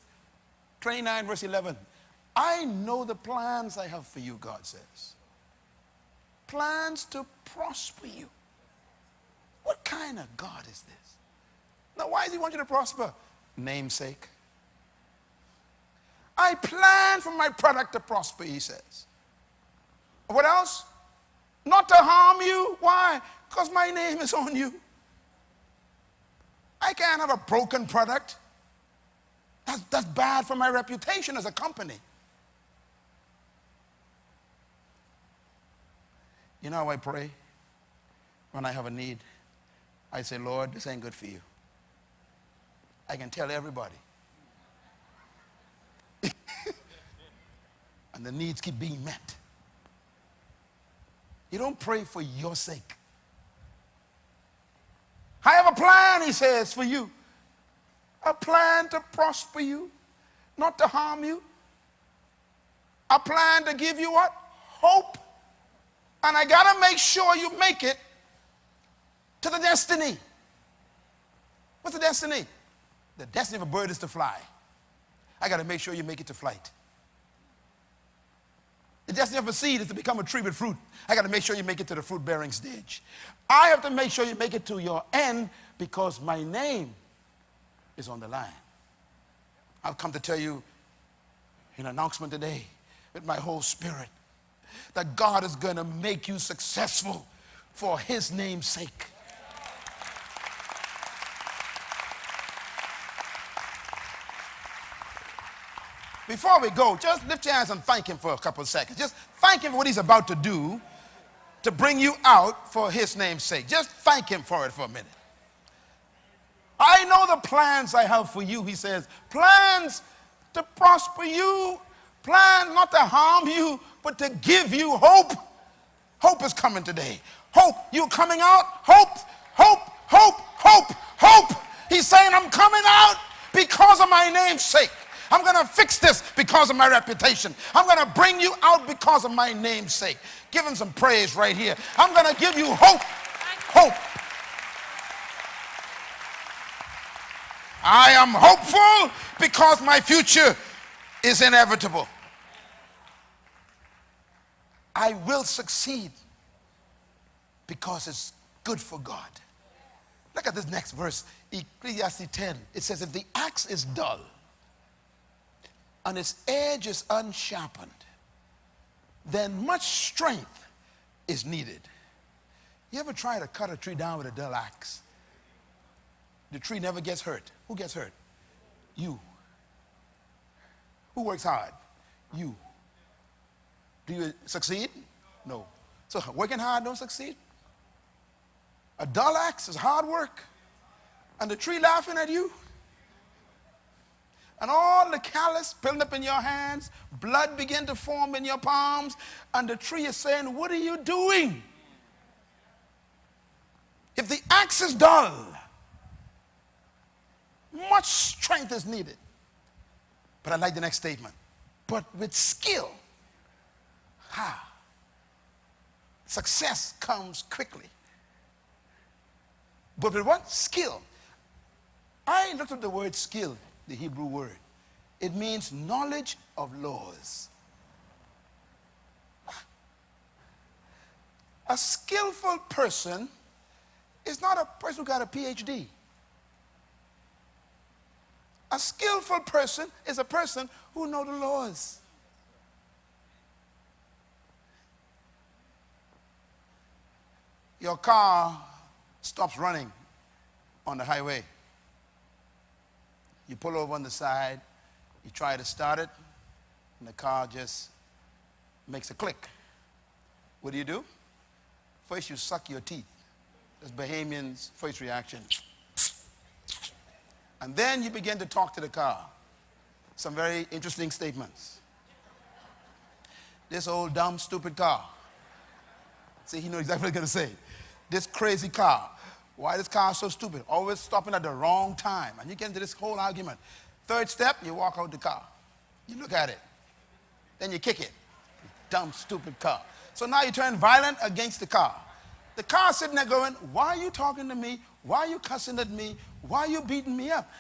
29 verse 11, I know the plans I have for you, God says. Plans to prosper you. What kind of God is this? Now, why does he want you to prosper? Namesake. I plan for my product to prosper, he says. What else? Not to harm you. Why? Because my name is on you. I can't have a broken product. That's, that's bad for my reputation as a company. You know how I pray when I have a need? I say, Lord, this ain't good for you. I can tell everybody. and the needs keep being met. You don't pray for your sake. I have a plan, he says, for you. A plan to prosper you, not to harm you. A plan to give you what? Hope and I got to make sure you make it to the destiny. What's the destiny? The destiny of a bird is to fly. I got to make sure you make it to flight. The destiny of a seed is to become a tree with fruit. I got to make sure you make it to the fruit bearing stage. I have to make sure you make it to your end because my name is on the line. I've come to tell you an announcement today with my whole spirit that God is going to make you successful for his name's sake. Before we go, just lift your hands and thank him for a couple of seconds. Just thank him for what he's about to do to bring you out for his name's sake. Just thank him for it for a minute. I know the plans I have for you, he says. Plans to prosper you, plans not to harm you, but to give you hope. Hope is coming today. Hope. You're coming out. Hope, hope, hope, hope, hope. He's saying, I'm coming out because of my name's sake. I'm going to fix this because of my reputation. I'm going to bring you out because of my namesake. Give him some praise right here. I'm going to give you hope. Hope. I am hopeful because my future is inevitable. I will succeed because it's good for God. Look at this next verse, Ecclesiastes 10. It says, If the axe is dull and its edge is unsharpened, then much strength is needed. You ever try to cut a tree down with a dull axe? The tree never gets hurt. Who gets hurt? You. Who works hard? You. Do you succeed? No. So working hard don't succeed. A dull axe is hard work. And the tree laughing at you. And all the callus building up in your hands, blood begin to form in your palms, and the tree is saying, What are you doing? If the axe is dull, much strength is needed. But I like the next statement But with skill, ha, success comes quickly. But with what? Skill. I looked at the word skill, the Hebrew word. It means knowledge of laws. A skillful person is not a person who got a PhD. A skillful person is a person who know the laws. Your car stops running on the highway. You pull over on the side, you try to start it, and the car just makes a click. What do you do? First, you suck your teeth. That's Bahamian's first reaction. And then you begin to talk to the car. Some very interesting statements. This old dumb stupid car. See, he knows exactly what he's going to say. This crazy car. Why this car so stupid? Always stopping at the wrong time. And you get into this whole argument. Third step, you walk out the car. You look at it. Then you kick it. Dumb, stupid car. So now you turn violent against the car. The car sitting there going, Why are you talking to me? Why are you cussing at me? Why are you beating me up?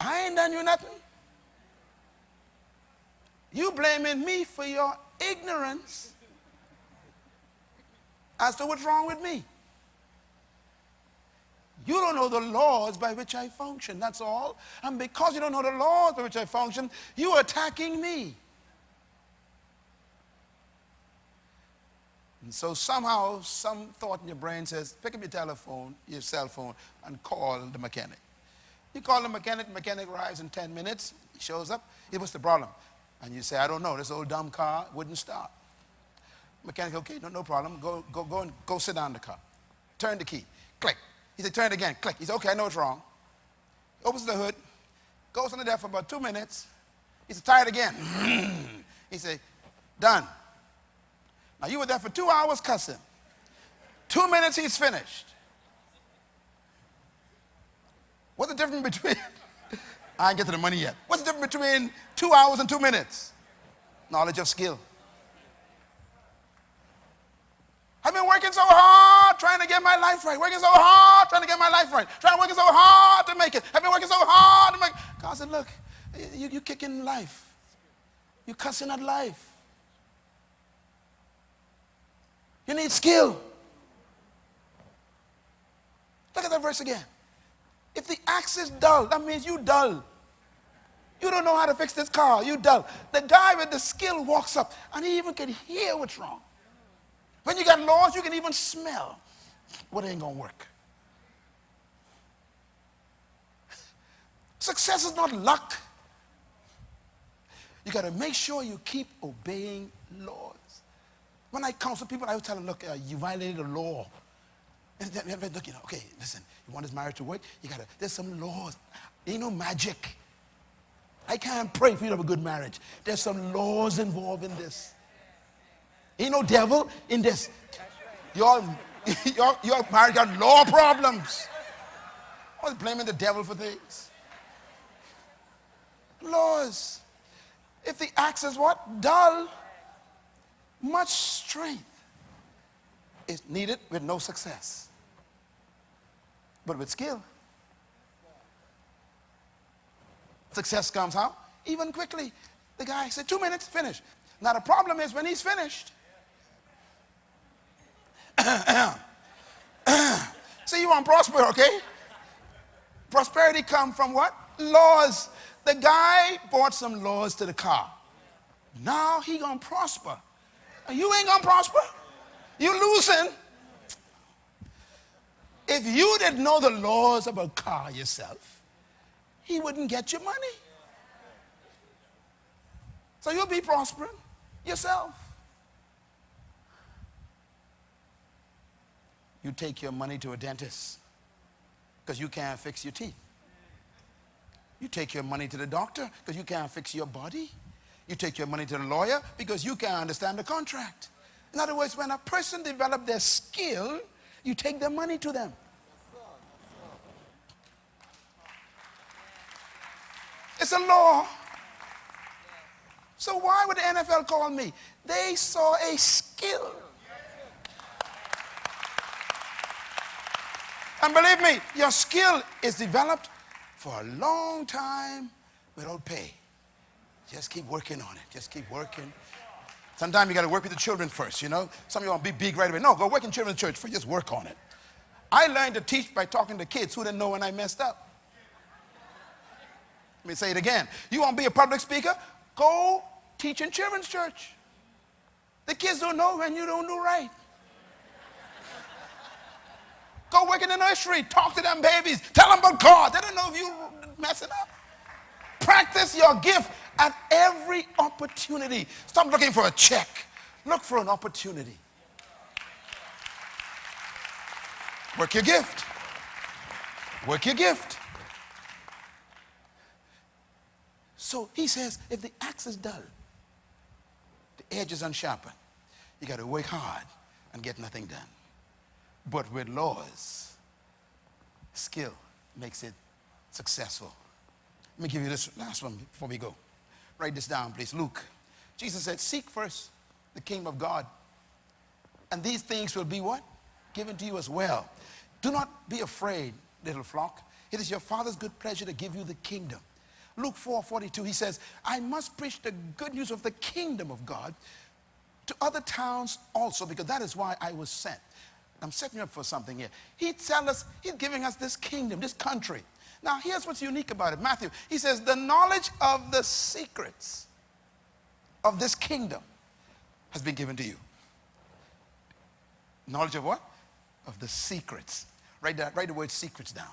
I ain't done you nothing. You blaming me for your ignorance as to what's wrong with me. You don't know the laws by which I function, that's all. And because you don't know the laws by which I function, you're attacking me. And so somehow, some thought in your brain says, pick up your telephone, your cell phone, and call the mechanic. You call the mechanic, the mechanic arrives in 10 minutes, he shows up, he what's the problem? And you say, I don't know, this old dumb car wouldn't start. Mechanic, okay, no, no problem. Go, go, go and go sit down in the car. Turn the key. Click. He said, turn it again. Click. He said, okay, I know it's wrong. He opens the hood, goes under there for about two minutes. He said, tired again. he said, done. Now you were there for two hours cussing. Two minutes, he's finished. What's the difference between, I ain't get to the money yet. What's the difference between two hours and two minutes? Knowledge of skill. I've been working so hard trying to get my life right. Working so hard trying to get my life right. Trying to working so hard to make it. I've been working so hard to make God said, look, you, you kicking life. You're cussing at life. You need skill. Look at that verse again. If the axe is dull, that means you dull. You don't know how to fix this car. You dull. The guy with the skill walks up and he even can hear what's wrong. When you got laws, you can even smell what ain't going to work. Success is not luck. You got to make sure you keep obeying laws. When I counsel people, I always tell them, look, uh, you violated the law. And then, look, you know, okay, listen, you want this marriage to work? You got to, there's some laws. Ain't no magic. I can't pray for you to have a good marriage. There's some laws involved in this. Ain't no devil in this. Your, your, your marriage got law problems. I was blaming the devil for things. Laws. If the axe is what? Dull. Much strength is needed with no success. But with skill, success comes how? Even quickly. The guy said, two minutes, finish. Now the problem is when he's finished, See, you want prosper, okay? Prosperity come from what? Laws. The guy bought some laws to the car. Now he gonna prosper. You ain't gonna prosper. You losing. If you didn't know the laws of a car yourself, he wouldn't get your money. So you'll be prospering yourself. You take your money to a dentist because you can't fix your teeth. You take your money to the doctor because you can't fix your body. You take your money to the lawyer because you can't understand the contract. In other words, when a person develops their skill, you take their money to them. It's a law. So why would the NFL call me? They saw a skill. And believe me, your skill is developed for a long time without pay. Just keep working on it. Just keep working. Sometimes you got to work with the children first, you know. Some of you want to be big right away. No, go work in children's church first. Just work on it. I learned to teach by talking to kids who didn't know when I messed up. Let me say it again. You want to be a public speaker? Go teach in children's church. The kids don't know when you don't do right. Go work in the nursery. Talk to them babies. Tell them about God. They don't know if you're messing up. Practice your gift at every opportunity. Stop looking for a check. Look for an opportunity. Work your gift. Work your gift. So he says, if the axe is dull, the edge is unsharpened, you got to work hard and get nothing done. But with laws, skill makes it successful. Let me give you this last one before we go. Write this down, please. Luke. Jesus said, Seek first the kingdom of God, and these things will be what? Given to you as well. Do not be afraid, little flock. It is your Father's good pleasure to give you the kingdom. Luke 4 42, he says, I must preach the good news of the kingdom of God to other towns also, because that is why I was sent. I'm setting you up for something here. He tells us, he's giving us this kingdom, this country. Now, here's what's unique about it. Matthew, he says, the knowledge of the secrets of this kingdom has been given to you. Knowledge of what? Of the secrets. Write, that, write the word secrets down.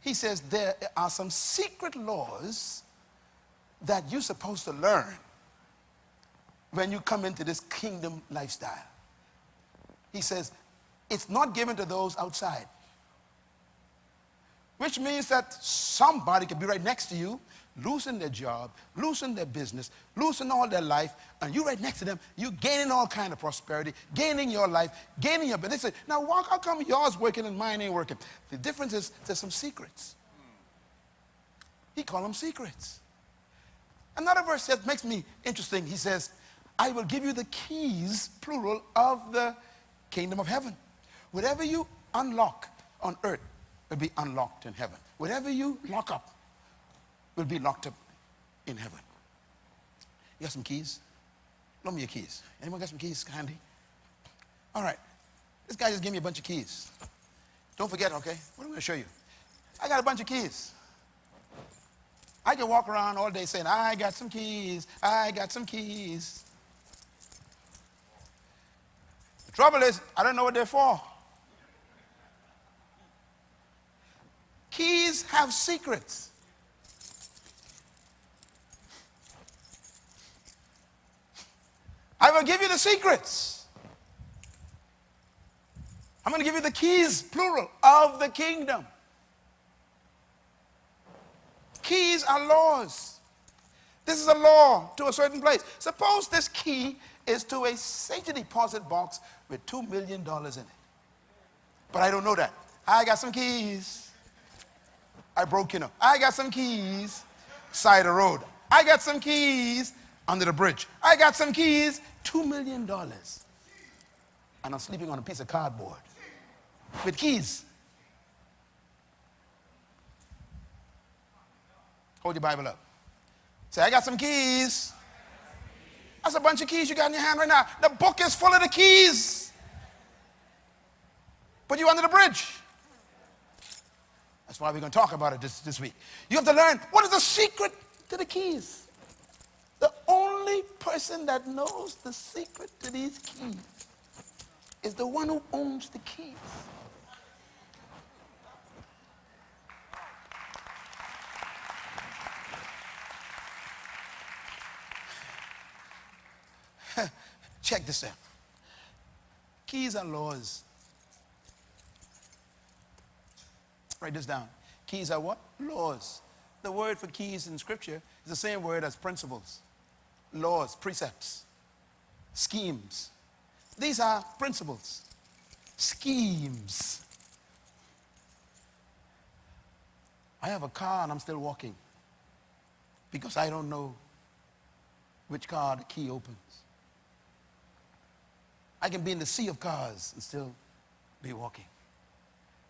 He says there are some secret laws that you're supposed to learn when you come into this kingdom lifestyle. He says it's not given to those outside. Which means that somebody could be right next to you, losing their job, losing their business, losing all their life, and you right next to them, you gaining all kind of prosperity, gaining your life, gaining your business. Now why, how come yours working and mine ain't working? The difference is there's some secrets. He call them secrets. Another verse that makes me interesting, he says, I will give you the keys, plural, of the kingdom of heaven. Whatever you unlock on earth will be unlocked in heaven. Whatever you lock up will be locked up in heaven. You got some keys? Loan me your keys. Anyone got some keys handy? All right. This guy just gave me a bunch of keys. Don't forget, okay? What am I going to show you? I got a bunch of keys. I can walk around all day saying, I got some keys. I got some keys. The trouble is, I don't know what they're for. Keys have secrets. I will give you the secrets. I'm going to give you the keys, plural, of the kingdom. Keys are laws. This is a law to a certain place. Suppose this key is to a safety deposit box with $2 million in it. But I don't know that. I got some keys. I broke in. I got some keys, side of the road. I got some keys under the bridge. I got some keys, $2 million. And I'm sleeping on a piece of cardboard with keys. Hold your Bible up. Say, I got some keys. That's a bunch of keys you got in your hand right now. The book is full of the keys. Put you under the bridge. That's why we're going to talk about it this, this week. You have to learn what is the secret to the keys. The only person that knows the secret to these keys is the one who owns the keys. Check this out. Keys are laws Write this down. Keys are what? Laws. The word for keys in Scripture is the same word as principles, laws, precepts, schemes. These are principles, schemes. I have a car and I'm still walking because I don't know which car the key opens. I can be in the sea of cars and still be walking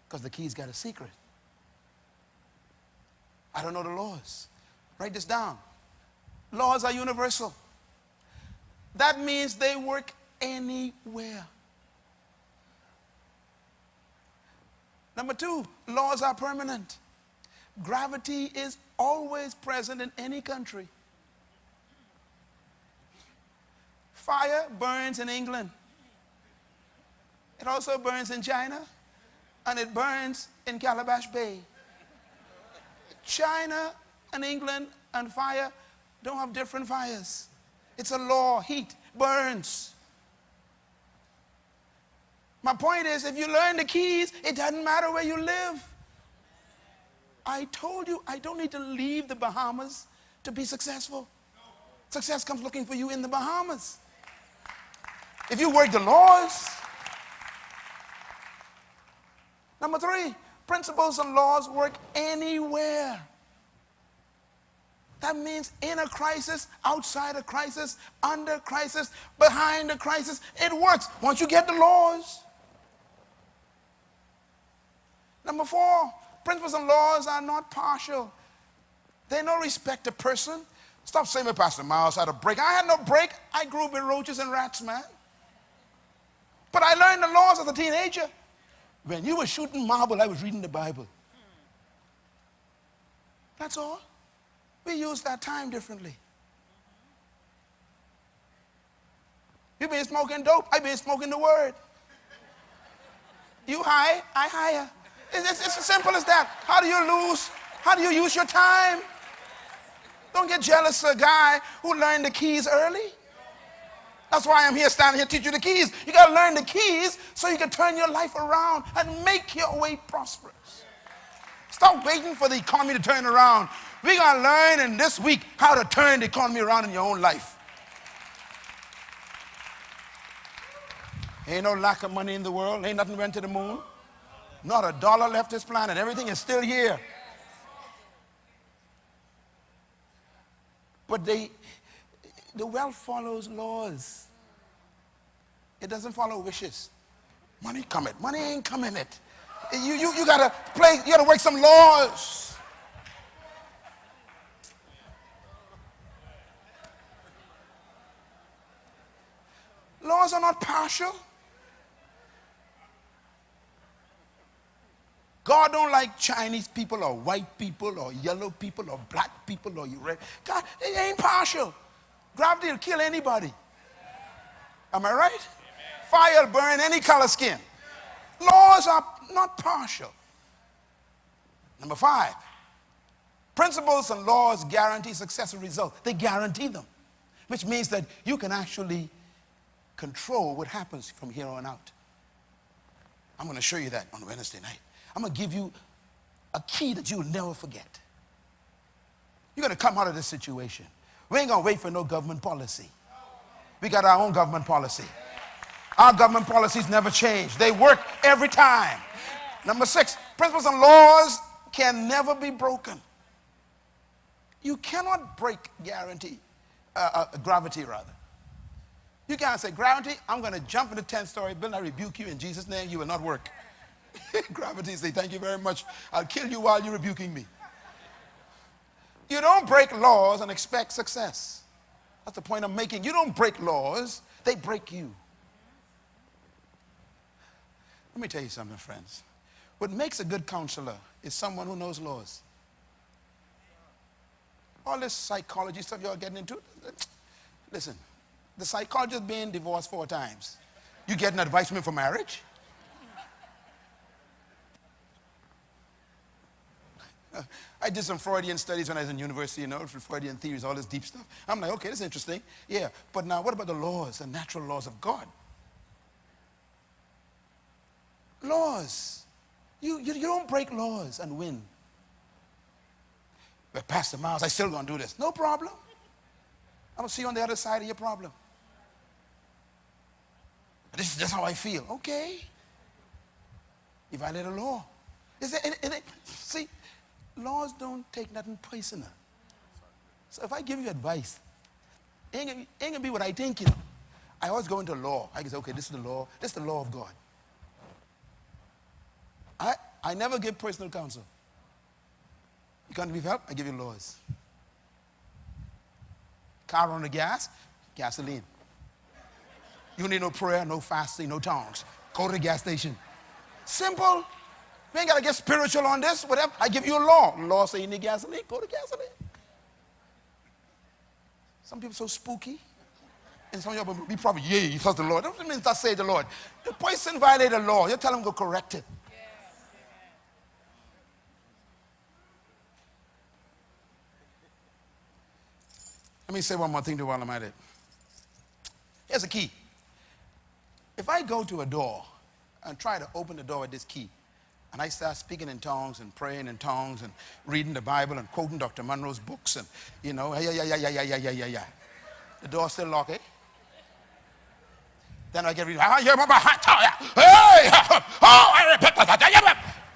because the key's got a secret. I don't know the laws. Write this down. Laws are universal. That means they work anywhere. Number two, laws are permanent. Gravity is always present in any country. Fire burns in England. It also burns in China, and it burns in Calabash Bay. China and England and fire don't have different fires. It's a law. Heat burns. My point is, if you learn the keys, it doesn't matter where you live. I told you I don't need to leave the Bahamas to be successful. Success comes looking for you in the Bahamas. If you work the laws. Number three, principles and laws work anywhere. That means in a crisis, outside a crisis, under crisis, behind a crisis, it works once you get the laws. Number four, principles and laws are not partial. They don't respect a person. Stop saying, that Pastor Myles had a break. I had no break. I grew up with roaches and rats, man. But I learned the laws as a teenager. When you were shooting marble, I was reading the Bible. That's all. We use that time differently. You've been smoking dope, I've been smoking the word. You high, I higher. It's, it's, it's as simple as that. How do you lose? How do you use your time? Don't get jealous of a guy who learned the keys early. That's why I'm here standing here teaching you the keys. You got to learn the keys so you can turn your life around and make your way prosperous. Stop waiting for the economy to turn around. We're going to learn in this week how to turn the economy around in your own life. Ain't no lack of money in the world. Ain't nothing went to the moon. Not a dollar left this planet. Everything is still here. But they, the wealth follows laws. It doesn't follow wishes. Money come it. Money ain't coming it. You, you, you gotta play, you gotta work some laws. Laws are not partial. God don't like Chinese people or white people or yellow people or black people or you red. God, it ain't partial. Gravity will kill anybody. Am I right? Fire will burn any color skin. Laws are not partial. Number five, principles and laws guarantee successful results. They guarantee them, which means that you can actually control what happens from here on out. I'm going to show you that on Wednesday night. I'm going to give you a key that you'll never forget. You're going to come out of this situation. We ain't going to wait for no government policy. We got our own government policy. Our government policies never change. They work every time. Number six, principles and laws can never be broken. You cannot break guarantee, uh, uh, gravity rather. You can't say, gravity, I'm going to jump in the 10th story building. I rebuke you in Jesus' name. You will not work. gravity say, thank you very much. I'll kill you while you're rebuking me. You don't break laws and expect success. That's the point I'm making. You don't break laws, they break you. Let me tell you something, friends. What makes a good counselor is someone who knows laws. All this psychology stuff you're getting into, listen, the psychologist being divorced four times. You getting advice from him for marriage? I did some Freudian studies when I was in university, you know, Freudian theories, all this deep stuff. I'm like, okay, this is interesting. Yeah, but now what about the laws, the natural laws of God? Laws. You, you, you don't break laws and win. But Pastor Myles, I still gonna do this. No problem. I'm gonna see you on the other side of your problem. This is just how I feel. Okay. You violate a law. Is and, and it, see, laws don't take nothing personal. So if I give you advice, ain't gonna, be what I think, you know. I always go into law. I can say, okay, this is the law. This is the law of God. I, I never give personal counsel. You can't give help, I give you laws. Car on the gas, gasoline. You need no prayer, no fasting, no tongues. Go to the gas station. Simple. We ain't got to get spiritual on this, whatever. I give you a law. Law say you need gasoline, go to gasoline. Some people so spooky. And some of y'all be probably, yeah, you trust the Lord. That doesn't mean that say the Lord. The person violated the law. You tell him go correct it. Let me say one more thing to while I'm at it. Here's a key. If I go to a door and try to open the door with this key, and I start speaking in tongues and praying in tongues and reading the Bible and quoting Dr. Munroe's books and, you know, yeah, yeah, yeah, yeah, yeah, yeah, yeah, yeah, yeah. The door still locked, eh? Then I get reading, hey, oh,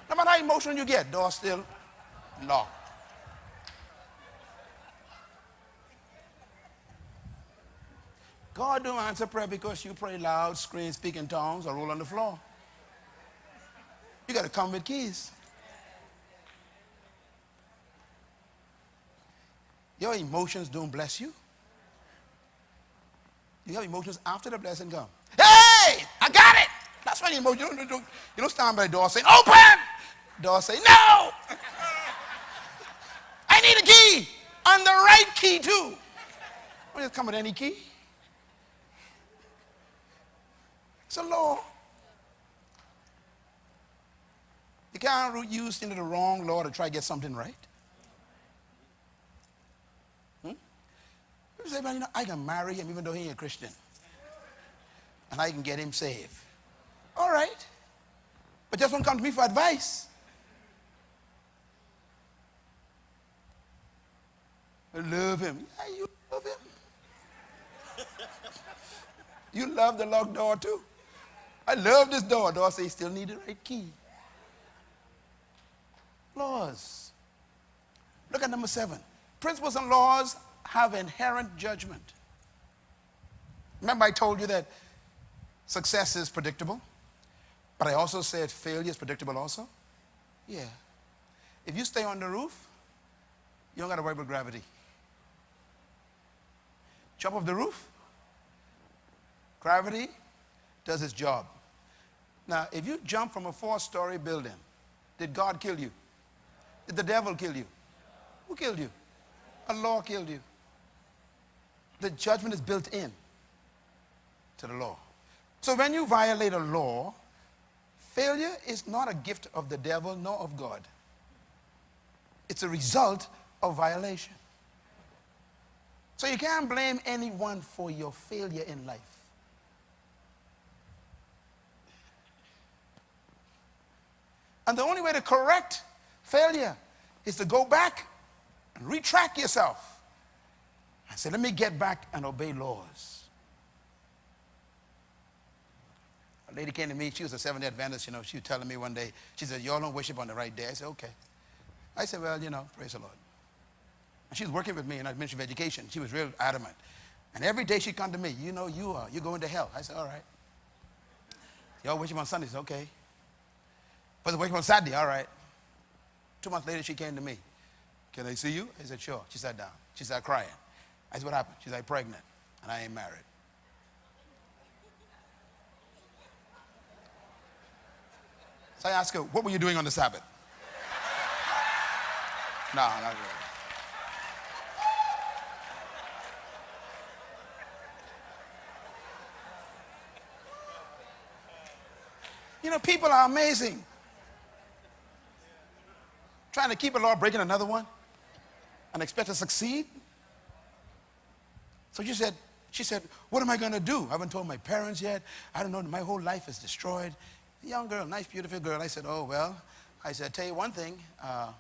no matter how emotional you get, door still locked. God don't answer prayer because you pray loud, scream, speak in tongues, or roll on the floor. You got to come with keys. Your emotions don't bless you. You have emotions after the blessing come. Hey, I got it. That's why you emotion. You don't, you don't stand by the door saying, open. Door say, no. I need a key. And the right key too. Don't just come with any key. It's a You can't use into the wrong law to try to get something right. Hmm? Say, well, you know, I can marry him even though he ain't a Christian. And I can get him saved. All right. But just don't come to me for advice. I love him. Yeah, you love him. you love the locked door too. I love this door. Door say still need the right key. Laws. Look at number seven. Principles and laws have inherent judgment. Remember, I told you that success is predictable, but I also said failure is predictable also? Yeah. If you stay on the roof, you don't got to worry about gravity. Jump off the roof, gravity does its job. Now, if you jump from a four story building, did God kill you? Did the devil kill you? Who killed you? A law killed you. The judgment is built in to the law. So when you violate a law, failure is not a gift of the devil nor of God. It's a result of violation. So you can't blame anyone for your failure in life. And the only way to correct failure is to go back and retract yourself and say, let me get back and obey laws. A lady came to me, she was a Seventh day Adventist, you know, she was telling me one day, she said, y'all don't worship on the right day. I said, okay. I said, well, you know, praise the Lord. And she was working with me in the Ministry of Education. She was real adamant. And every day she'd come to me, you know, you are, you're going to hell. I said, all right. Y'all worship on Sundays, okay. But the work on Saturday, all right. Two months later, she came to me. Can I see you? I said, sure. She sat down. She started crying. I said, what happened? She's like, pregnant, and I ain't married. So I asked her, what were you doing on the Sabbath? no, not really. You know, people are amazing trying to keep a law, breaking another one, and expect to succeed. So she said, she said, what am I going to do? I haven't told my parents yet. I don't know. My whole life is destroyed. young girl, nice, beautiful girl. I said, oh, well, I said, tell you one thing. Uh,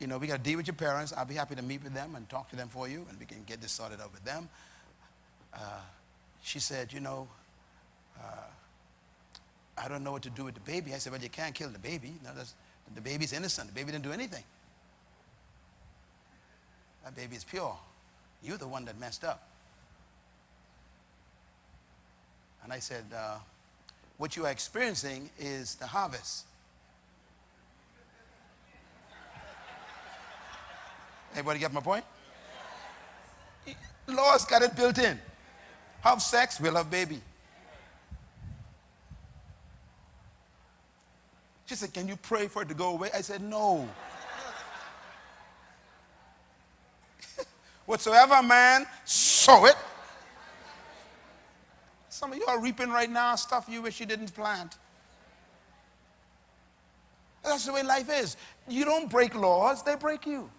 you know, we got to deal with your parents. I'll be happy to meet with them and talk to them for you, and we can get this sorted out with them. Uh, she said, you know, uh, I don't know what to do with the baby. I said, well, you can't kill the baby. No, that's, the baby's innocent. The baby didn't do anything. That baby is pure. You're the one that messed up. And I said, uh, What you are experiencing is the harvest. Everybody get my point? Law's got it built in. Have sex, we'll have baby. She said, Can you pray for it to go away? I said, No. Whatsoever man sow it. Some of you are reaping right now stuff you wish you didn't plant. That's the way life is. You don't break laws, they break you.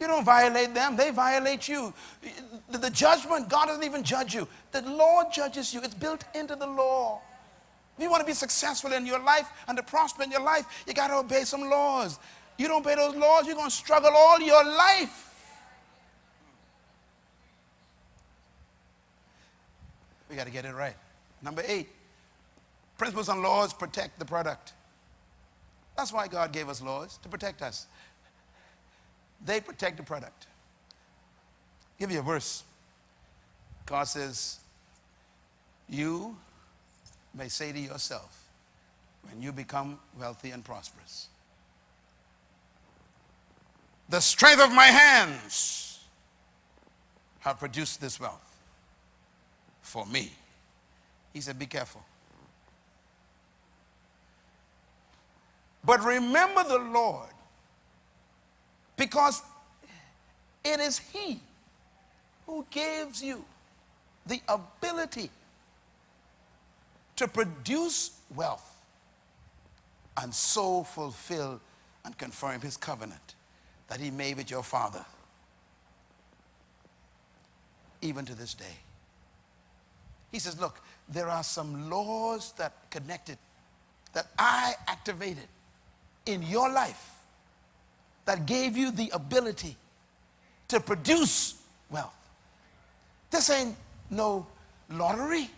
You don't violate them, they violate you. The, judgment, God doesn't even judge you. The law judges you. It's built into the law. If you want to be successful in your life and to prosper in your life, you got to obey some laws. You don't obey those laws, you're going to struggle all your life. We got to get it right. Number eight, principles and laws protect the product. That's why God gave us laws, to protect us. They protect the product. I'll give you a verse. God says, You may say to yourself, when you become wealthy and prosperous, the strength of my hands have produced this wealth for me. He said, Be careful. But remember the Lord because it is He who gives you the ability to produce wealth and so fulfill and confirm His covenant that He made with your father, even to this day. He says, Look, there are some laws that connected, that I activated in your life that gave you the ability to produce wealth. This ain't no lottery.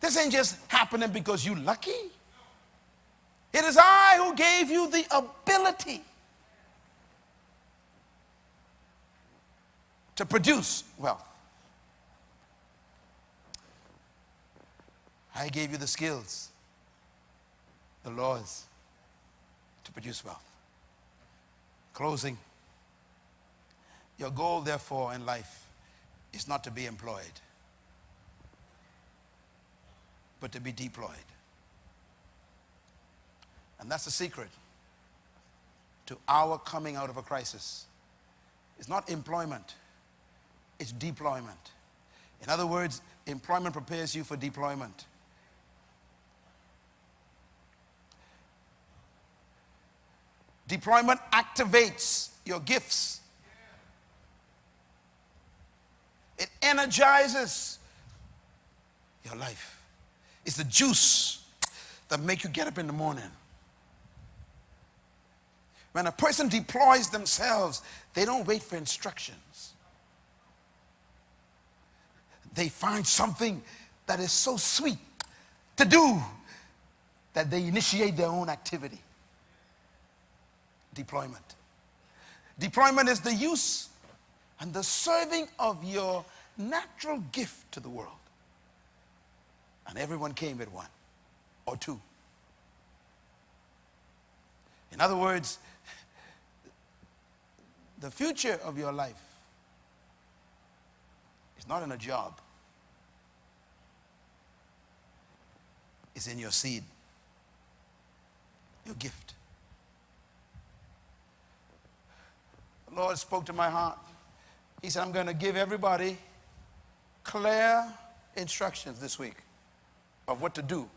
This ain't just happening because you're lucky. It is I who gave you the ability to produce wealth. I gave you the skills, the laws, to produce wealth. Closing. Your goal, therefore, in life is not to be employed, but to be deployed. And that's the secret to our coming out of a crisis. It's not employment, it's deployment. In other words, employment prepares you for deployment. Deployment activates your gifts. It energizes your life. It's the juice that make you get up in the morning. When a person deploys themselves, they don't wait for instructions. They find something that is so sweet to do that they initiate their own activity deployment. Deployment is the use and the serving of your natural gift to the world. And everyone came with one or two. In other words, the future of your life is not in a job, it's in your seed, your gift. The Lord spoke to my heart. He said, I'm going to give everybody clear instructions this week of what to do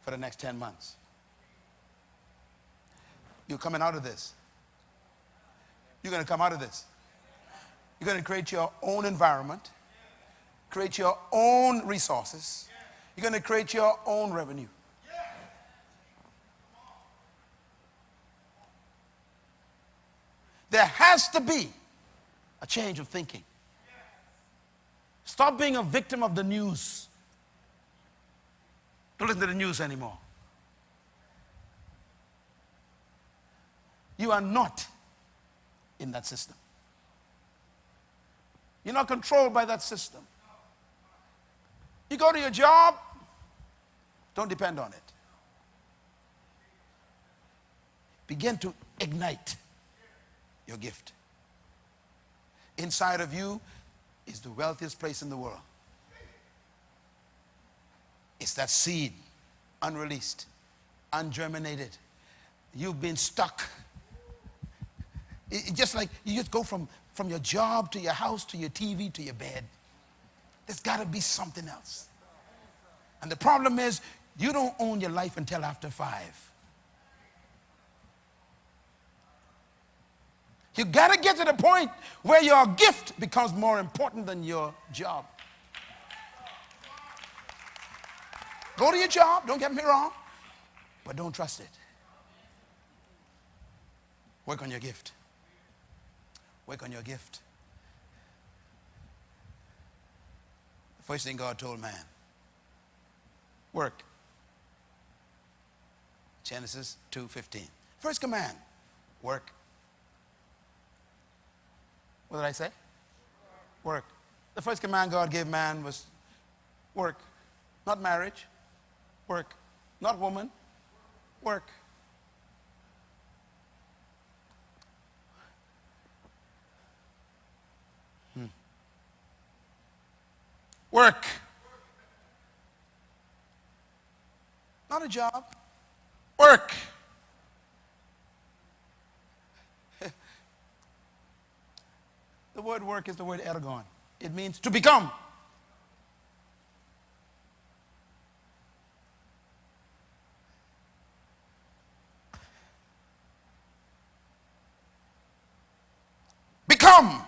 for the next 10 months. You're coming out of this. You're going to come out of this. You're going to create your own environment, create your own resources. You're going to create your own revenue. There has to be a change of thinking. Stop being a victim of the news. Don't listen to the news anymore. You are not in that system. You're not controlled by that system. You go to your job, don't depend on it. Begin to ignite your gift. Inside of you is the wealthiest place in the world. It's that seed, unreleased, ungerminated. You've been stuck. It, just like you just go from, from your job to your house to your TV to your bed. There's got to be something else. And the problem is, you don't own your life until after five. You got to get to the point where your gift becomes more important than your job. Go to your job, don't get me wrong, but don't trust it. Work on your gift. Work on your gift. The first thing God told man work. Genesis 2:15. First command, work. What did I say? Work. The first command God gave man was work, not marriage. Work. Not woman. Work. Hmm. Work. Not a job. Work. the word work is the word ergon. It means to become. Become.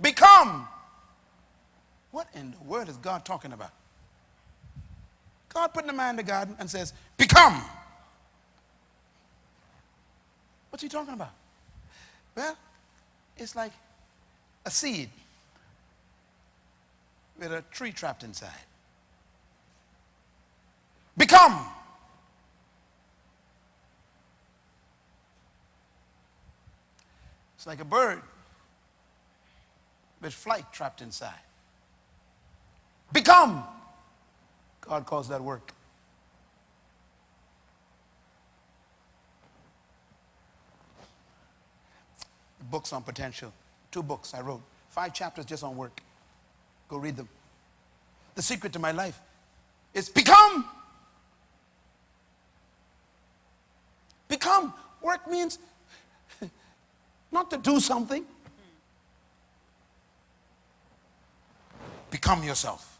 Become. What in the world is God talking about? God put the man in the garden and says, Become. What's he talking about? Well, it's like a seed with a tree trapped inside. Become. It's like a bird with flight trapped inside. Become. God calls that work. Books on potential. Two books I wrote. Five chapters just on work. Go read them. The secret to my life is become. Become. Work means not to do something. Become yourself.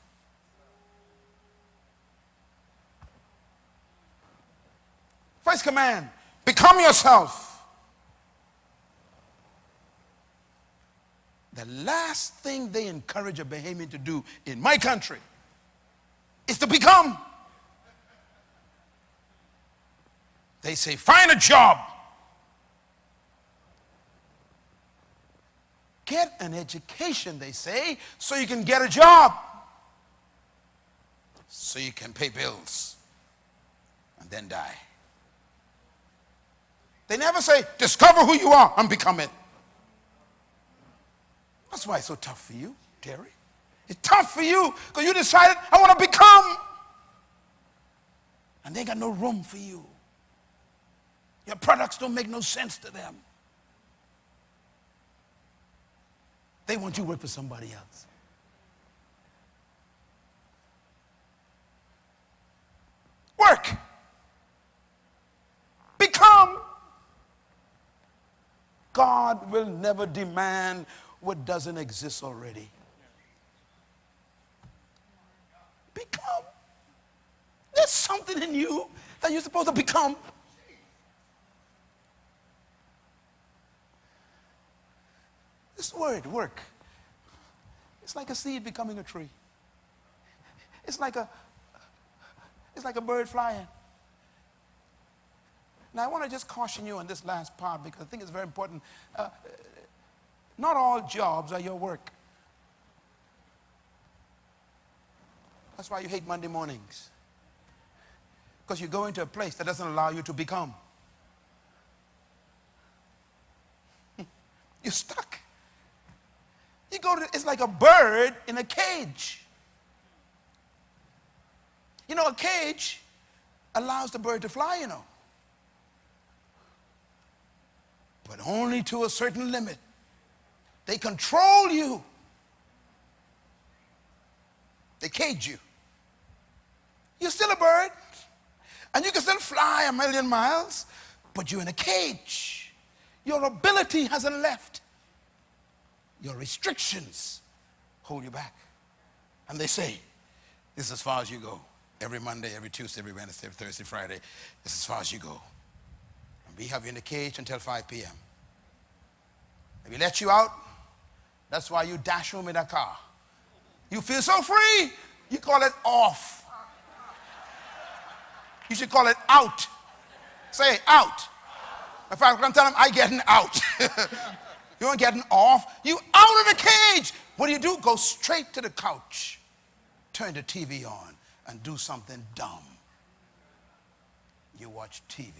First command become yourself. The last thing they encourage a Bahamian to do in my country is to become. They say, find a job. Get an education, they say, so you can get a job. So you can pay bills and then die. They never say, discover who you are and become it. That's why it's so tough for you, Terry. It's tough for you because you decided, I want to become. And they got no room for you. Your products don't make no sense to them. They want you to work for somebody else. Work. Become. God will never demand what doesn't exist already. Become. There's something in you that you're supposed to become. This word, work, it's like a seed becoming a tree. It's like a, it's like a bird flying. Now, I want to just caution you on this last part because I think it's very important. Uh, not all jobs are your work. That's why you hate Monday mornings. Because you go into a place that doesn't allow you to become. You're stuck. You go to, it's like a bird in a cage. You know, a cage allows the bird to fly, you know. But only to a certain limit. They control you. They cage you. You're still a bird. And you can still fly a million miles, but you're in a cage. Your ability hasn't left. Your restrictions hold you back. And they say, this is as far as you go. Every Monday, every Tuesday, every Wednesday, every Thursday, Friday, this is as far as you go. And we have you in the cage until 5 p.m. If we let you out, that's why you dash home in a car. You feel so free, you call it off. You should call it out. Say out. In fact, I'm telling them, I getting out. you aren't getting off. You out of the cage. What do you do? Go straight to the couch. Turn the TV on and do something dumb. You watch TV.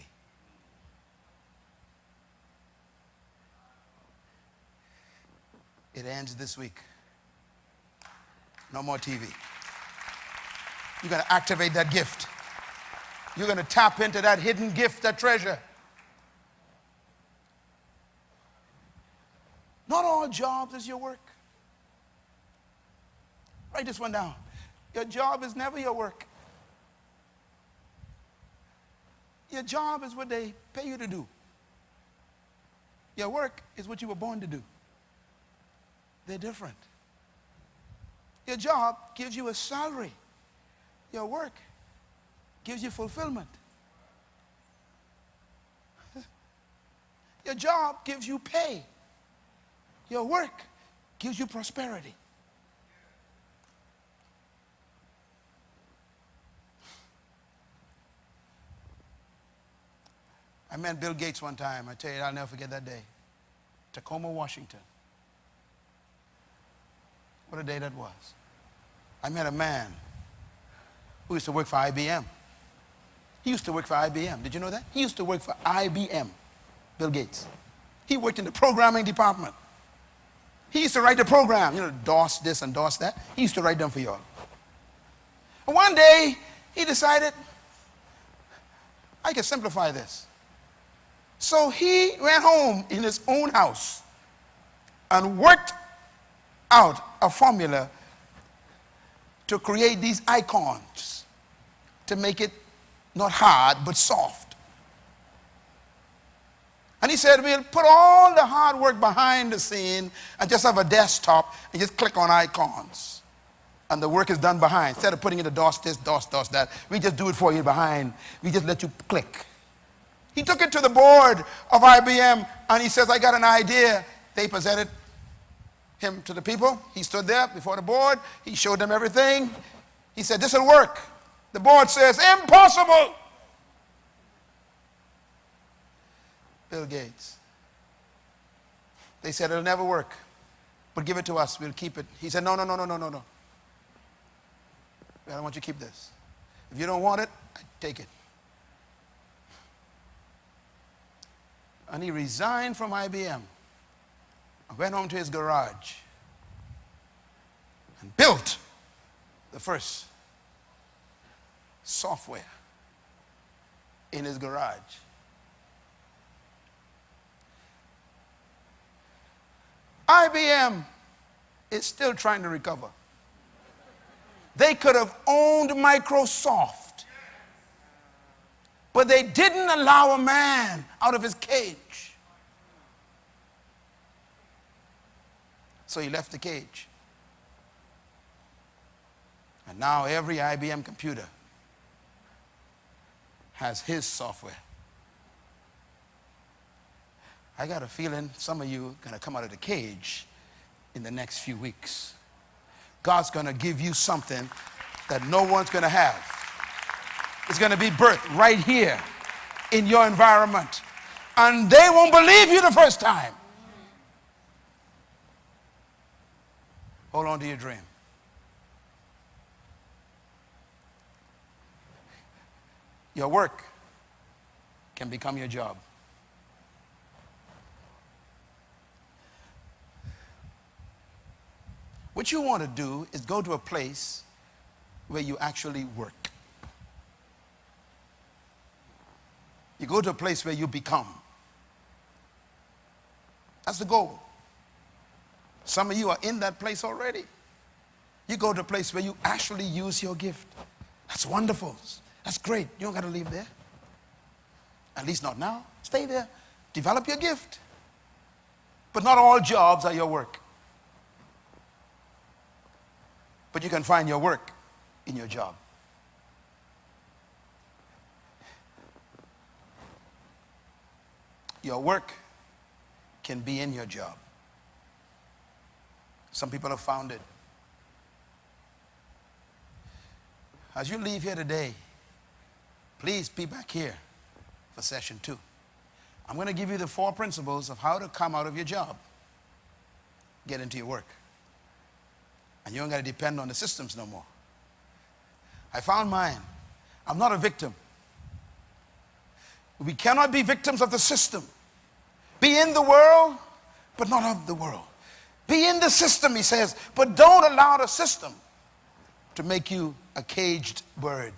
It ends this week. No more TV. You're going to activate that gift. You're going to tap into that hidden gift, that treasure. Not all jobs is your work. Write this one down. Your job is never your work. Your job is what they pay you to do. Your work is what you were born to do. They're different. Your job gives you a salary. Your work gives you fulfillment. Your job gives you pay. Your work gives you prosperity. I met Bill Gates one time. I tell you, I'll never forget that day. Tacoma, Washington. What a day that was. I met a man who used to work for IBM. He used to work for IBM. Did you know that? He used to work for IBM, Bill Gates. He worked in the programming department. He used to write the program, you know, DOS this and DOS that. He used to write them for y'all. And one day, he decided, I can simplify this. So he went home in his own house and worked out a formula to create these icons to make it not hard, but soft. And he said, we'll put all the hard work behind the scene and just have a desktop and just click on icons. And the work is done behind. Instead of putting in the DOS this, DOS, DOS that, we just do it for you behind. We just let you click. He took it to the board of IBM and he says, I got an idea. They presented him to the people. He stood there before the board. He showed them everything. He said, this will work. The board says, impossible. Bill Gates. They said, it'll never work, but give it to us. We'll keep it. He said, no, no, no, no, no, no, no. I don't want you to keep this. If you don't want it, I take it. And he resigned from IBM went home to his garage and built the first software in his garage. IBM is still trying to recover. They could have owned Microsoft, but they didn't allow a man out of his cage. So he left the cage. And now every IBM computer has his software. I got a feeling some of you are going to come out of the cage in the next few weeks. God's going to give you something that no one's going to have. It's going to be birthed right here in your environment. And they won't believe you the first time. Hold on to your dream. Your work can become your job. What you want to do is go to a place where you actually work. You go to a place where you become. That's the goal. Some of you are in that place already. You go to a place where you actually use your gift. That's wonderful. That's great. You don't got to leave there. At least not now. Stay there. Develop your gift. But not all jobs are your work. But you can find your work in your job. Your work can be in your job. Some people have found it. As you leave here today, please be back here for session two. I'm going to give you the four principles of how to come out of your job, get into your work. And you don't got to depend on the systems no more. I found mine. I'm not a victim. We cannot be victims of the system. Be in the world, but not of the world. Be in the system, he says, but don't allow the system to make you a caged bird.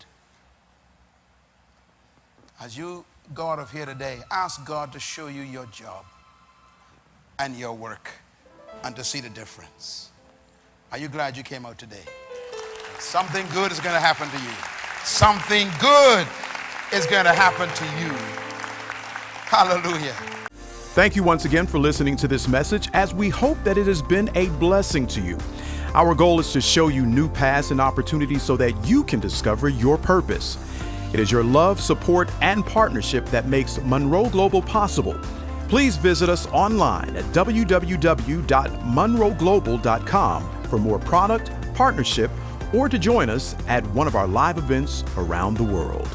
As you go out of here today, ask God to show you your job and your work and to see the difference. Are you glad you came out today? Something good is going to happen to you. Something good is going to happen to you. Hallelujah. Thank you once again for listening to this message as we hope that it has been a blessing to you. Our goal is to show you new paths and opportunities so that you can discover your purpose. It is your love, support, and partnership that makes Munroe Global possible. Please visit us online at www.munroeglobal.com for more product, partnership, or to join us at one of our live events around the world.